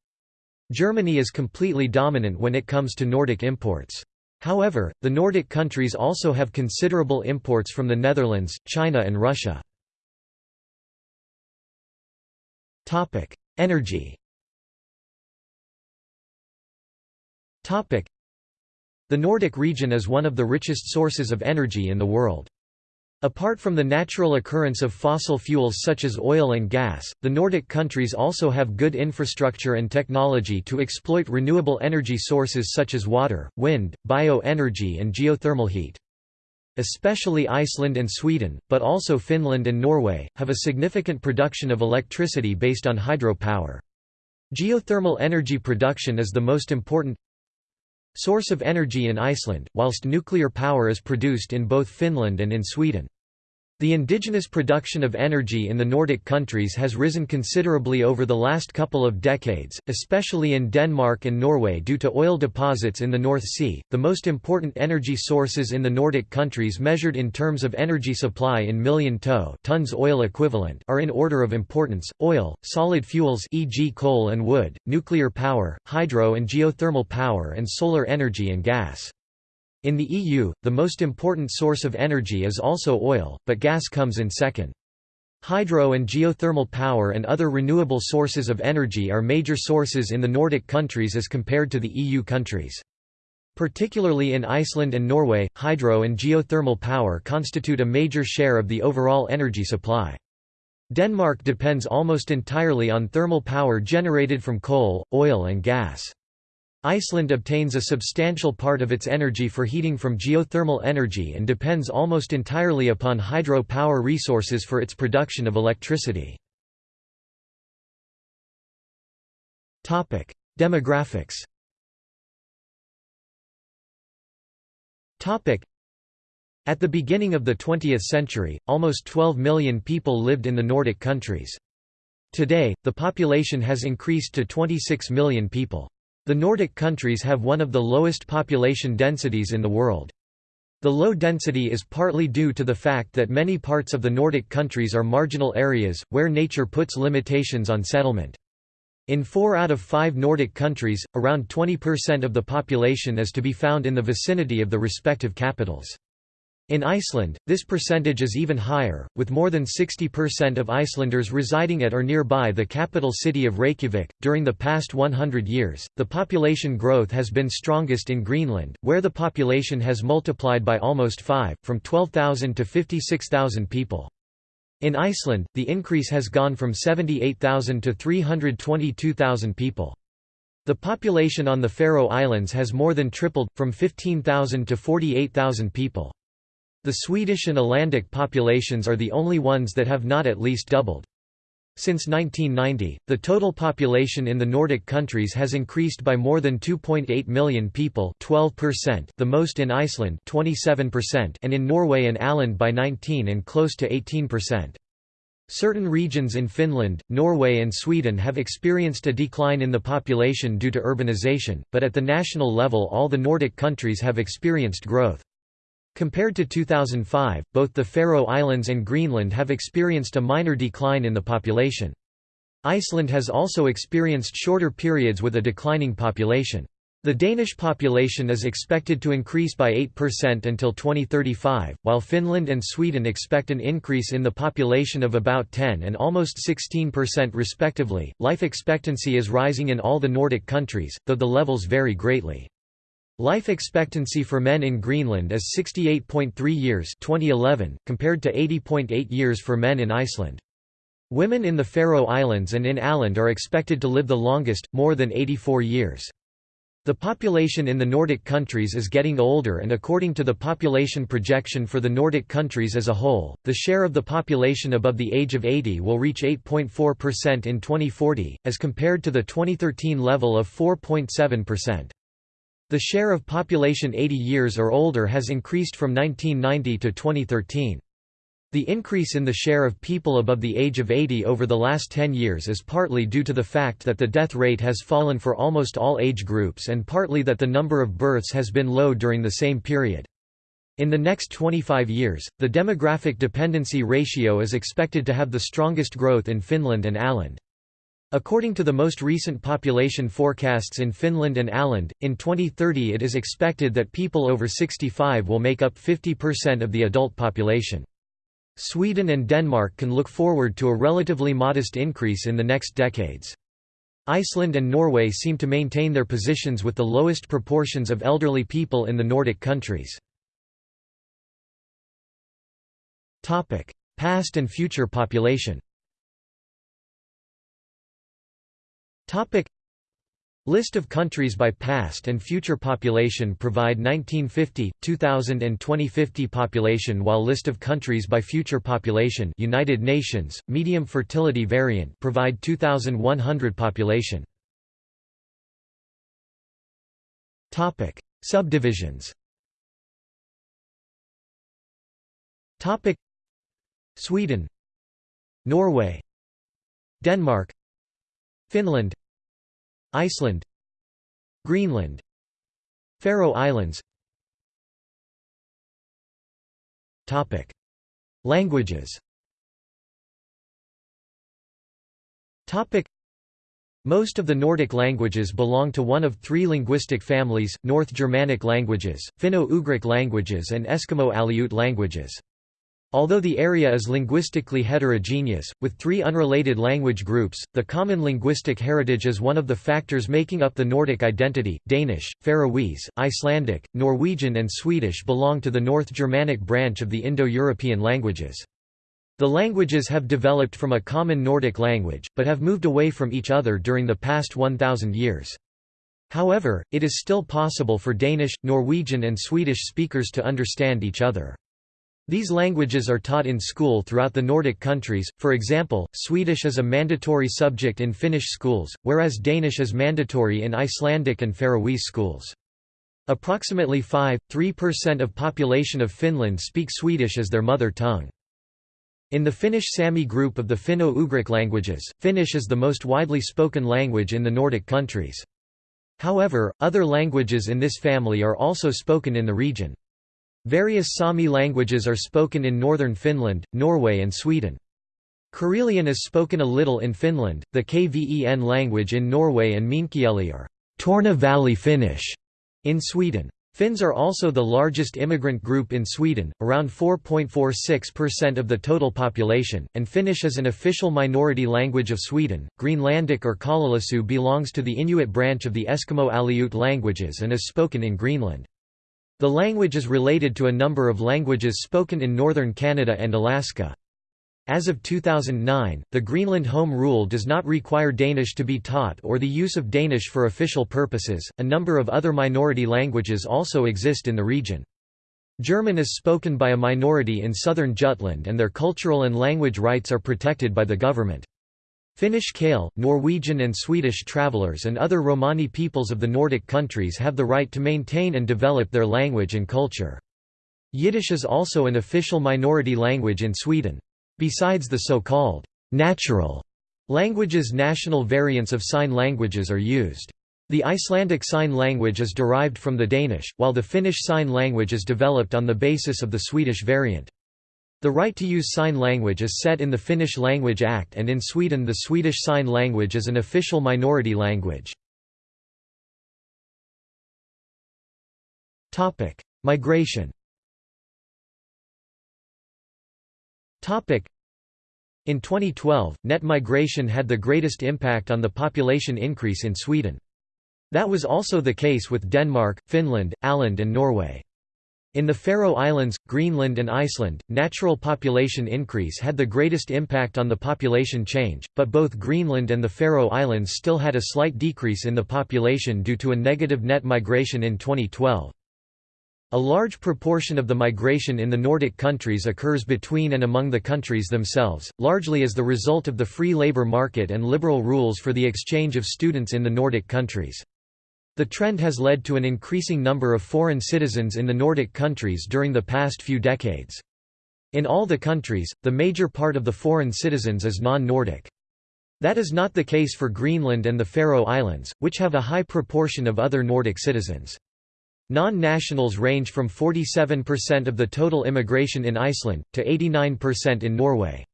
Germany is completely dominant when it comes to Nordic imports. However, the Nordic countries also have considerable imports from the Netherlands, China and Russia. Energy The Nordic region is one of the richest sources of energy in the world. Apart from the natural occurrence of fossil fuels such as oil and gas, the Nordic countries also have good infrastructure and technology to exploit renewable energy sources such as water, wind, bioenergy and geothermal heat. Especially Iceland and Sweden, but also Finland and Norway, have a significant production of electricity based on hydropower. Geothermal energy production is the most important source of energy in Iceland, whilst nuclear power is produced in both Finland and in Sweden. The indigenous production of energy in the Nordic countries has risen considerably over the last couple of decades, especially in Denmark and Norway due to oil deposits in the North Sea. The most important energy sources in the Nordic countries measured in terms of energy supply in million tow tons oil equivalent are in order of importance: oil, solid fuels e.g. coal and wood, nuclear power, hydro and geothermal power and solar energy and gas. In the EU, the most important source of energy is also oil, but gas comes in second. Hydro and geothermal power and other renewable sources of energy are major sources in the Nordic countries as compared to the EU countries. Particularly in Iceland and Norway, hydro and geothermal power constitute a major share of the overall energy supply. Denmark depends almost entirely on thermal power generated from coal, oil and gas. Iceland obtains a substantial part of its energy for heating from geothermal energy and depends almost entirely upon hydro power resources for its production of electricity. Demographics At the beginning of the 20th century, almost 12 million people lived in the Nordic countries. Today, the population has increased to 26 million people. The Nordic countries have one of the lowest population densities in the world. The low density is partly due to the fact that many parts of the Nordic countries are marginal areas, where nature puts limitations on settlement. In four out of five Nordic countries, around 20% of the population is to be found in the vicinity of the respective capitals. In Iceland, this percentage is even higher, with more than 60% of Icelanders residing at or nearby the capital city of Reykjavik. During the past 100 years, the population growth has been strongest in Greenland, where the population has multiplied by almost 5, from 12,000 to 56,000 people. In Iceland, the increase has gone from 78,000 to 322,000 people. The population on the Faroe Islands has more than tripled, from 15,000 to 48,000 people. The Swedish and Icelandic populations are the only ones that have not at least doubled. Since 1990, the total population in the Nordic countries has increased by more than 2.8 million people 12%, the most in Iceland 27% and in Norway and Åland by 19 and close to 18%. Certain regions in Finland, Norway and Sweden have experienced a decline in the population due to urbanization, but at the national level all the Nordic countries have experienced growth. Compared to 2005, both the Faroe Islands and Greenland have experienced a minor decline in the population. Iceland has also experienced shorter periods with a declining population. The Danish population is expected to increase by 8% until 2035, while Finland and Sweden expect an increase in the population of about 10 and almost 16% respectively. Life expectancy is rising in all the Nordic countries, though the levels vary greatly. Life expectancy for men in Greenland is 68.3 years 2011, compared to 80.8 years for men in Iceland. Women in the Faroe Islands and in Åland are expected to live the longest, more than 84 years. The population in the Nordic countries is getting older and according to the population projection for the Nordic countries as a whole, the share of the population above the age of 80 will reach 8.4% in 2040, as compared to the 2013 level of 4.7%. The share of population 80 years or older has increased from 1990 to 2013. The increase in the share of people above the age of 80 over the last 10 years is partly due to the fact that the death rate has fallen for almost all age groups and partly that the number of births has been low during the same period. In the next 25 years, the demographic dependency ratio is expected to have the strongest growth in Finland and Åland. According to the most recent population forecasts in Finland and Åland, in 2030 it is expected that people over 65 will make up 50% of the adult population. Sweden and Denmark can look forward to a relatively modest increase in the next decades. Iceland and Norway seem to maintain their positions with the lowest proportions of elderly people in the Nordic countries. Past and future population Topic. List of countries by past and future population provide 1950, 2000 and 2050 population while list of countries by future population United Nations, medium fertility variant provide 2100 population. Topic. Subdivisions. Topic. Sweden. Norway. Denmark Finland Iceland Greenland Faroe Islands. Topic. Languages. Topic. Most of the Nordic languages belong to one of three linguistic families, North Germanic languages, Finno-Ugric languages and Eskimo-Aleut languages. Although the area is linguistically heterogeneous, with three unrelated language groups, the common linguistic heritage is one of the factors making up the Nordic identity. Danish, Faroese, Icelandic, Norwegian, and Swedish belong to the North Germanic branch of the Indo European languages. The languages have developed from a common Nordic language, but have moved away from each other during the past 1,000 years. However, it is still possible for Danish, Norwegian, and Swedish speakers to understand each other. These languages are taught in school throughout the Nordic countries, for example, Swedish is a mandatory subject in Finnish schools, whereas Danish is mandatory in Icelandic and Faroese schools. Approximately 5.3% of population of Finland speak Swedish as their mother tongue. In the Finnish Sami group of the Finno-Ugric languages, Finnish is the most widely spoken language in the Nordic countries. However, other languages in this family are also spoken in the region. Various Sami languages are spoken in northern Finland, Norway and Sweden. Karelian is spoken a little in Finland, the Kven language in Norway and Meänkieli are Torne Valley Finnish in Sweden. Finns are also the largest immigrant group in Sweden, around 4.46% of the total population, and Finnish is an official minority language of Sweden. Greenlandic or Kalaallisut belongs to the Inuit branch of the Eskimo Aleut languages and is spoken in Greenland. The language is related to a number of languages spoken in northern Canada and Alaska. As of 2009, the Greenland Home Rule does not require Danish to be taught or the use of Danish for official purposes. A number of other minority languages also exist in the region. German is spoken by a minority in southern Jutland and their cultural and language rights are protected by the government. Finnish Kale, Norwegian and Swedish travelers and other Romani peoples of the Nordic countries have the right to maintain and develop their language and culture. Yiddish is also an official minority language in Sweden. Besides the so-called natural languages national variants of sign languages are used. The Icelandic Sign Language is derived from the Danish, while the Finnish Sign Language is developed on the basis of the Swedish variant. The right to use sign language is set in the Finnish Language Act and in Sweden the Swedish Sign Language is an official minority language. Migration in 2012, net migration had the greatest impact on the population increase in Sweden. That was also the case with Denmark, Finland, Åland and Norway. In the Faroe Islands, Greenland and Iceland, natural population increase had the greatest impact on the population change, but both Greenland and the Faroe Islands still had a slight decrease in the population due to a negative net migration in 2012. A large proportion of the migration in the Nordic countries occurs between and among the countries themselves, largely as the result of the free labour market and liberal rules for the exchange of students in the Nordic countries. The trend has led to an increasing number of foreign citizens in the Nordic countries during the past few decades. In all the countries, the major part of the foreign citizens is non-Nordic. That is not the case for Greenland and the Faroe Islands, which have a high proportion of other Nordic citizens. Non-nationals range from 47% of the total immigration in Iceland, to 89% in Norway.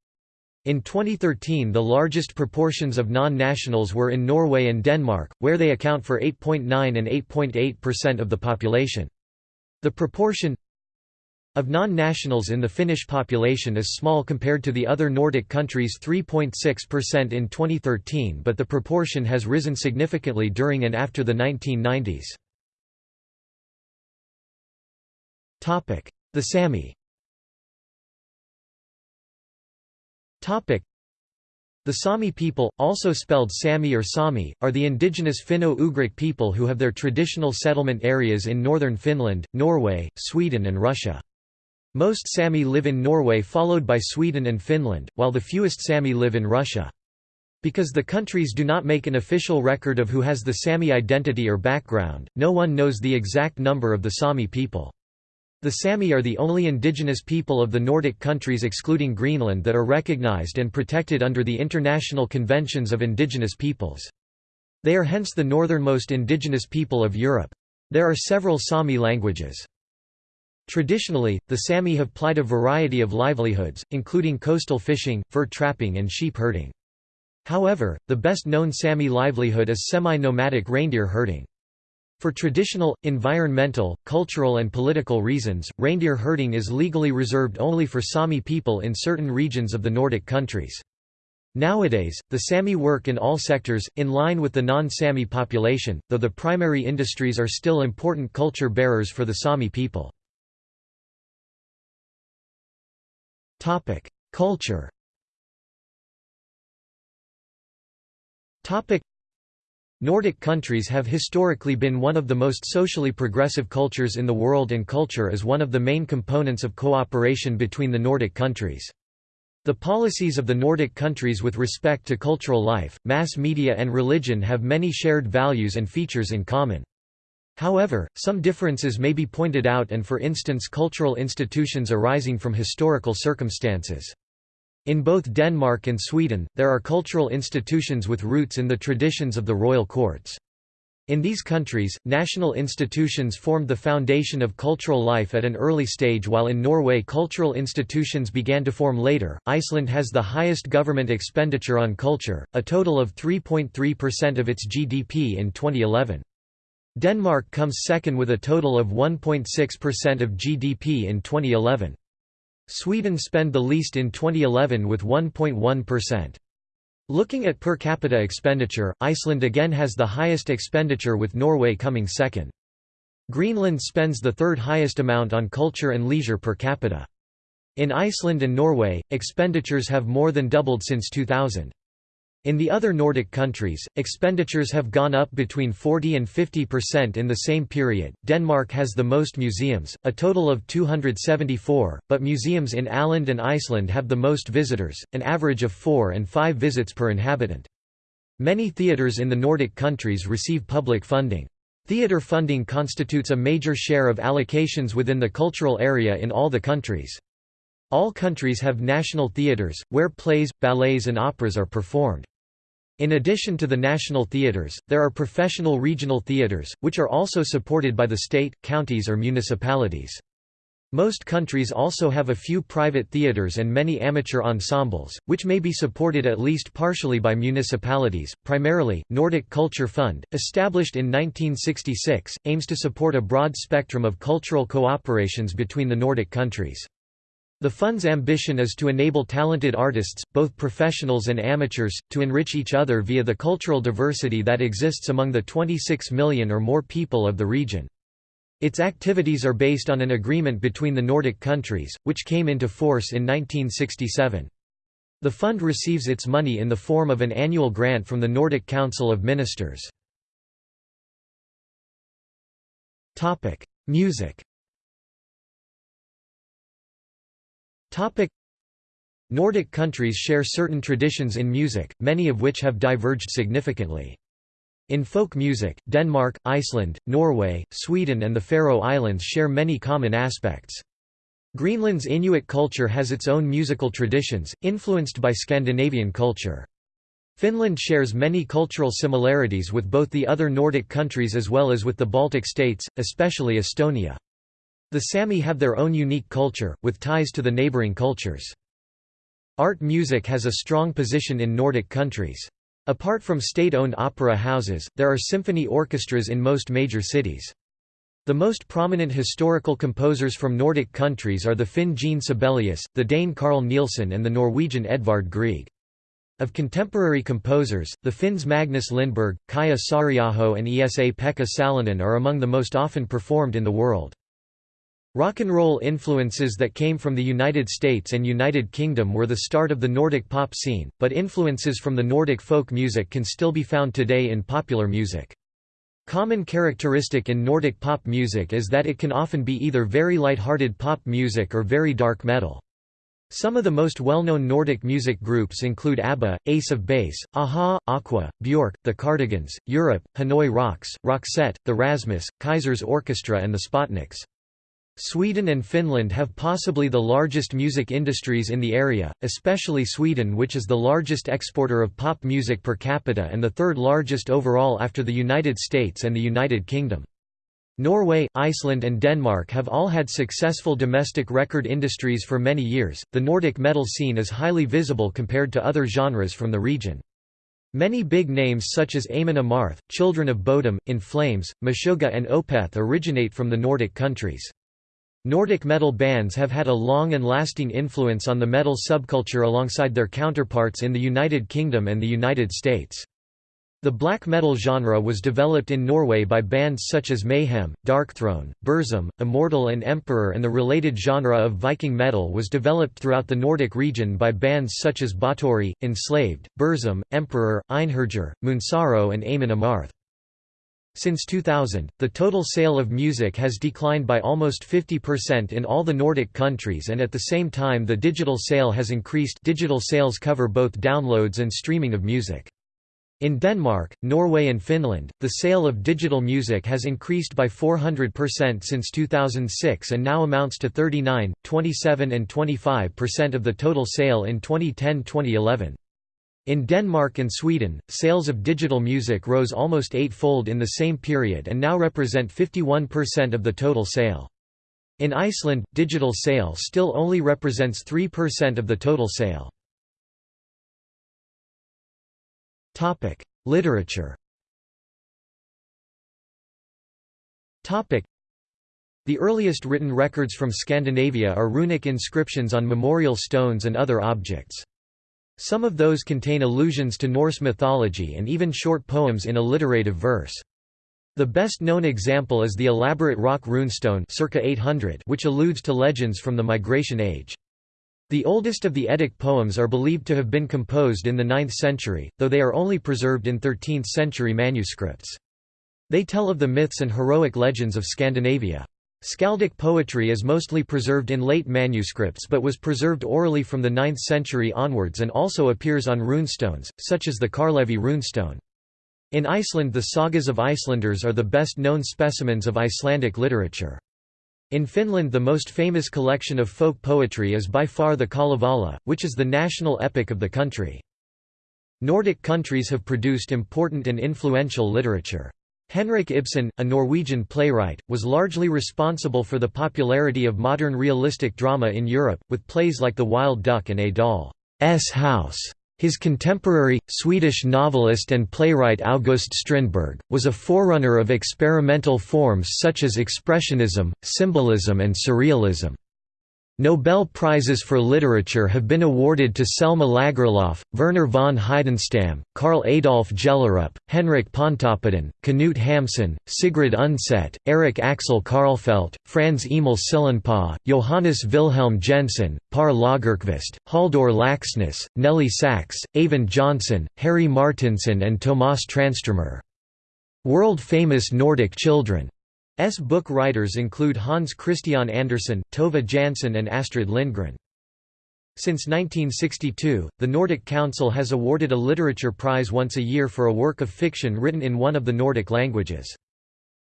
In 2013 the largest proportions of non-nationals were in Norway and Denmark, where they account for 8.9 and 8.8% of the population. The proportion of non-nationals in the Finnish population is small compared to the other Nordic countries 3.6% in 2013 but the proportion has risen significantly during and after the 1990s. The Sami The Sami people, also spelled Sami or Sami, are the indigenous Finno-Ugric people who have their traditional settlement areas in northern Finland, Norway, Sweden and Russia. Most Sami live in Norway followed by Sweden and Finland, while the fewest Sami live in Russia. Because the countries do not make an official record of who has the Sami identity or background, no one knows the exact number of the Sami people. The Sami are the only indigenous people of the Nordic countries excluding Greenland that are recognized and protected under the International Conventions of Indigenous Peoples. They are hence the northernmost indigenous people of Europe. There are several Sami languages. Traditionally, the Sami have plied a variety of livelihoods, including coastal fishing, fur trapping and sheep herding. However, the best known Sami livelihood is semi-nomadic reindeer herding. For traditional, environmental, cultural and political reasons, reindeer herding is legally reserved only for Sami people in certain regions of the Nordic countries. Nowadays, the Sami work in all sectors, in line with the non-Sami population, though the primary industries are still important culture bearers for the Sami people. Culture Nordic countries have historically been one of the most socially progressive cultures in the world and culture is one of the main components of cooperation between the Nordic countries. The policies of the Nordic countries with respect to cultural life, mass media and religion have many shared values and features in common. However, some differences may be pointed out and for instance cultural institutions arising from historical circumstances. In both Denmark and Sweden, there are cultural institutions with roots in the traditions of the royal courts. In these countries, national institutions formed the foundation of cultural life at an early stage while in Norway cultural institutions began to form later. Iceland has the highest government expenditure on culture, a total of 3.3% of its GDP in 2011. Denmark comes second with a total of 1.6% of GDP in 2011. Sweden spend the least in 2011 with 1.1%. Looking at per capita expenditure, Iceland again has the highest expenditure with Norway coming second. Greenland spends the third highest amount on culture and leisure per capita. In Iceland and Norway, expenditures have more than doubled since 2000. In the other Nordic countries, expenditures have gone up between 40 and 50% in the same period. Denmark has the most museums, a total of 274, but museums in Åland and Iceland have the most visitors, an average of 4 and 5 visits per inhabitant. Many theatres in the Nordic countries receive public funding. Theatre funding constitutes a major share of allocations within the cultural area in all the countries. All countries have national theatres, where plays, ballets and operas are performed. In addition to the national theatres, there are professional regional theatres, which are also supported by the state, counties or municipalities. Most countries also have a few private theatres and many amateur ensembles, which may be supported at least partially by municipalities. Primarily, Nordic Culture Fund, established in 1966, aims to support a broad spectrum of cultural cooperations between the Nordic countries. The fund's ambition is to enable talented artists, both professionals and amateurs, to enrich each other via the cultural diversity that exists among the 26 million or more people of the region. Its activities are based on an agreement between the Nordic countries, which came into force in 1967. The fund receives its money in the form of an annual grant from the Nordic Council of Ministers. Music Topic Nordic countries share certain traditions in music, many of which have diverged significantly. In folk music, Denmark, Iceland, Norway, Sweden and the Faroe Islands share many common aspects. Greenland's Inuit culture has its own musical traditions, influenced by Scandinavian culture. Finland shares many cultural similarities with both the other Nordic countries as well as with the Baltic states, especially Estonia. The Sami have their own unique culture, with ties to the neighboring cultures. Art music has a strong position in Nordic countries. Apart from state-owned opera houses, there are symphony orchestras in most major cities. The most prominent historical composers from Nordic countries are the Finn Jean Sibelius, the Dane Carl Nielsen and the Norwegian Edvard Grieg. Of contemporary composers, the Finns Magnus Lindberg, Kaija Saariaho and Esa-Pekka Salonen are among the most often performed in the world. Rock and roll influences that came from the United States and United Kingdom were the start of the Nordic pop scene, but influences from the Nordic folk music can still be found today in popular music. Common characteristic in Nordic pop music is that it can often be either very light-hearted pop music or very dark metal. Some of the most well-known Nordic music groups include ABBA, Ace of Base, a-ha, Aqua, Björk, The Cardigans, Europe, Hanoi Rocks, Roxette, The Rasmus, Kaizers Orchestra and the Spotnicks. Sweden and Finland have possibly the largest music industries in the area, especially Sweden which is the largest exporter of pop music per capita and the third largest overall after the United States and the United Kingdom. Norway, Iceland, and Denmark have all had successful domestic record industries for many years. The Nordic metal scene is highly visible compared to other genres from the region. Many big names such as Amon Amarth, Children of Bodom, In Flames, Meshuggah, and Opeth originate from the Nordic countries. Nordic metal bands have had a long and lasting influence on the metal subculture alongside their counterparts in the United Kingdom and the United States. The black metal genre was developed in Norway by bands such as Mayhem, Darkthrone, Burzum, Immortal and Emperor and the related genre of Viking metal was developed throughout the Nordic region by bands such as Bathory, Enslaved, Burzum, Emperor, Einherjar, Moonsorrow and Amon Amarth. Since 2000, the total sale of music has declined by almost 50% in all the Nordic countries and at the same time the digital sale has increased digital sales cover both downloads and streaming of music. In Denmark, Norway and Finland, the sale of digital music has increased by 400% since 2006 and now amounts to 39, 27 and 25% of the total sale in 2010-2011. In Denmark and Sweden, sales of digital music rose almost eightfold in the same period and now represent 51% of the total sale. In Iceland, digital sale still only represents 3% of the total sale. Literature the earliest written records from Scandinavia are runic inscriptions on memorial stones and other objects. Some of those contain allusions to Norse mythology and even short poems in alliterative verse. The best known example is the elaborate Rök runestone circa 800 which alludes to legends from the Migration Age. The oldest of the Eddic poems are believed to have been composed in the 9th century, though they are only preserved in 13th century manuscripts. They tell of the myths and heroic legends of Scandinavia. Skaldic poetry is mostly preserved in late manuscripts but was preserved orally from the 9th century onwards and also appears on runestones, such as the Karlevi runestone. In Iceland the sagas of Icelanders are the best known specimens of Icelandic literature. In Finland the most famous collection of folk poetry is by far the Kalevala, which is the national epic of the country. Nordic countries have produced important and influential literature. Henrik Ibsen, a Norwegian playwright, was largely responsible for the popularity of modern realistic drama in Europe, with plays like The Wild Duck and A Doll's House. His contemporary, Swedish novelist and playwright August Strindberg, was a forerunner of experimental forms such as Expressionism, Symbolism and Surrealism. Nobel Prizes for Literature have been awarded to Selma Lagerlöf, Werner von Heidenstam, Karl Adolph Gjellerup, Henrik Pontoppidan, Knut Hamsun, Sigrid Undset, Erik Axel Karlfeldt, Frans Eemil Sillanpää, Johannes Wilhelm Jensen, Per Lagerkvist, Halldór Laxness, Nelly Sachs, Eyvind Johnson, Harry Martinson and Tomas Tranströmer. World-famous Nordic children S book writers include Hans Christian Andersen, Tove Jansson and Astrid Lindgren. Since 1962, the Nordic Council has awarded a literature prize once a year for a work of fiction written in one of the Nordic languages.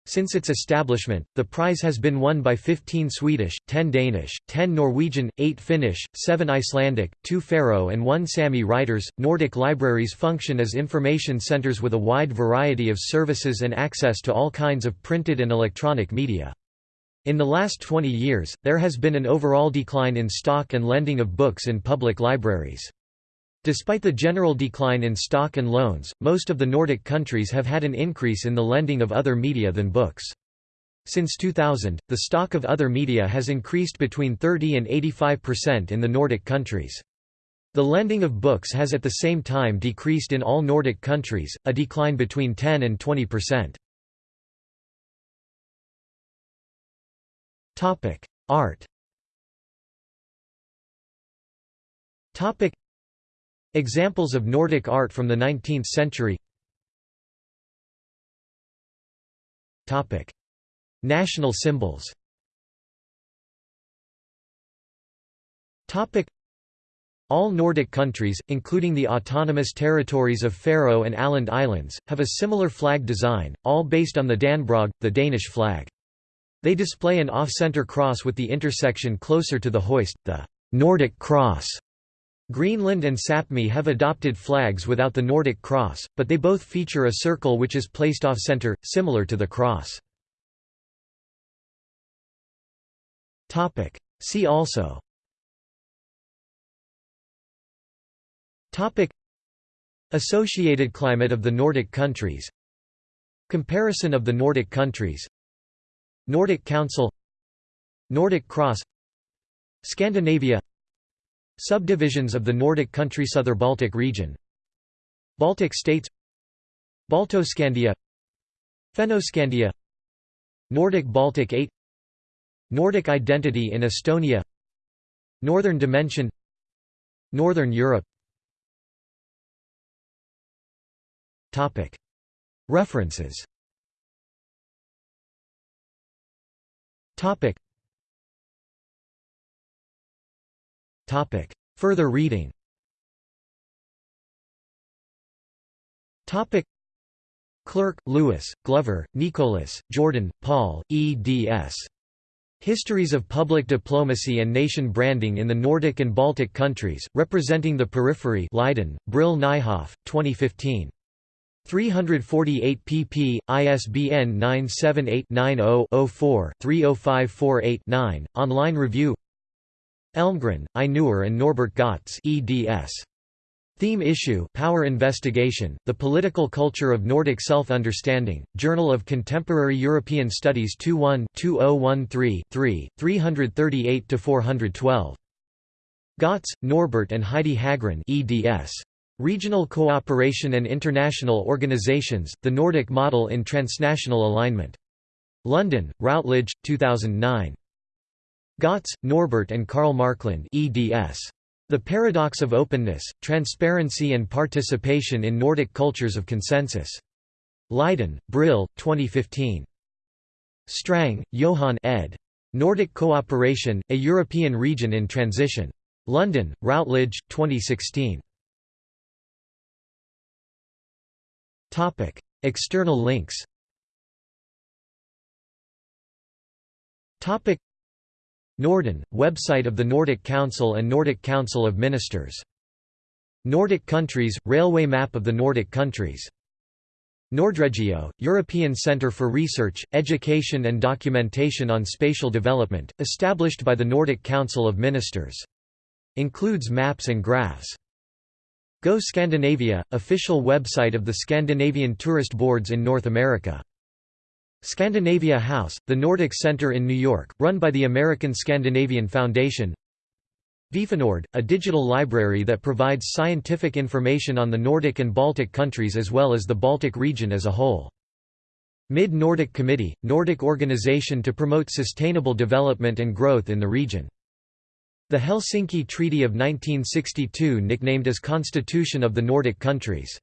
Since its establishment, the prize has been won by 15 Swedish, 10 Danish, 10 Norwegian, 8 Finnish, 7 Icelandic, 2 Faroe, and 1 Sami writers. Nordic libraries function as information centers with a wide variety of services and access to all kinds of printed and electronic media. In the last 20 years, there has been an overall decline in stock and lending of books in public libraries. Despite the general decline in stock and loans, most of the Nordic countries have had an increase in the lending of other media than books. Since 2000, the stock of other media has increased between 30 and 85% in the Nordic countries. The lending of books has at the same time decreased in all Nordic countries, a decline between 10 and 20%. Art Examples of Nordic art from the 19th century National symbols all Nordic countries, including the autonomous territories of Faroe and Åland Islands, have a similar flag design, all based on the Dannebrog, the Danish flag. They display an off-center cross with the intersection closer to the hoist, the Nordic cross. Greenland and Sapmi have adopted flags without the Nordic cross, but they both feature a circle which is placed off-center, similar to the cross. See also. Topic. Associated climate of the Nordic countries. Comparison of the Nordic countries. Nordic Council. Nordic Cross. Scandinavia Subdivisions of the Nordic country Southern Baltic region. Baltic states. Baltoscandia. Fennoscandia. Nordic Baltic 8 Nordic identity in Estonia. Northern dimension. Northern Europe. References Topic. Further reading Topic. Clerc, Louis, Glover, Nicholas, Jordan, Paul, eds. Histories of Public Diplomacy and Nation Branding in the Nordic and Baltic Countries, Representing the Periphery Leiden, Brill Nijhoff, 2015. 348 pp. ISBN 978-90-04-30548-9, online review Elmgren, Ainur and Norbert Götz eds. Theme issue Power Investigation, The Political Culture of Nordic Self-Understanding, Journal of Contemporary European Studies 21-2013-3, 338–412. Götz, Norbert and Heidi Haggrén eds. Regional Cooperation and International Organizations, The Nordic Model in Transnational Alignment. London, Routledge, 2009. Götz, Norbert and Carl Marklund eds. The Paradox of Openness, Transparency and Participation in Nordic Cultures of Consensus. Leiden, Brill, 2015. Strang, Johan ed. Nordic Cooperation, A European Region in Transition. London, Routledge, 2016. Topic: External links. Topic: Norden, website of the Nordic Council and Nordic Council of Ministers. Nordic countries, railway map of the Nordic countries. Nordregio, European Centre for Research, Education and Documentation on Spatial Development, established by the Nordic Council of Ministers. Includes maps and graphs. Go Scandinavia, official website of the Scandinavian Tourist Boards in North America. Scandinavia House, the Nordic Center in New York, run by the American Scandinavian Foundation VifaNord, a digital library that provides scientific information on the Nordic and Baltic countries as well as the Baltic region as a whole. Mid-Nordic Committee, Nordic organization to promote sustainable development and growth in the region. The Helsinki Treaty of 1962 nicknamed as Constitution of the Nordic countries.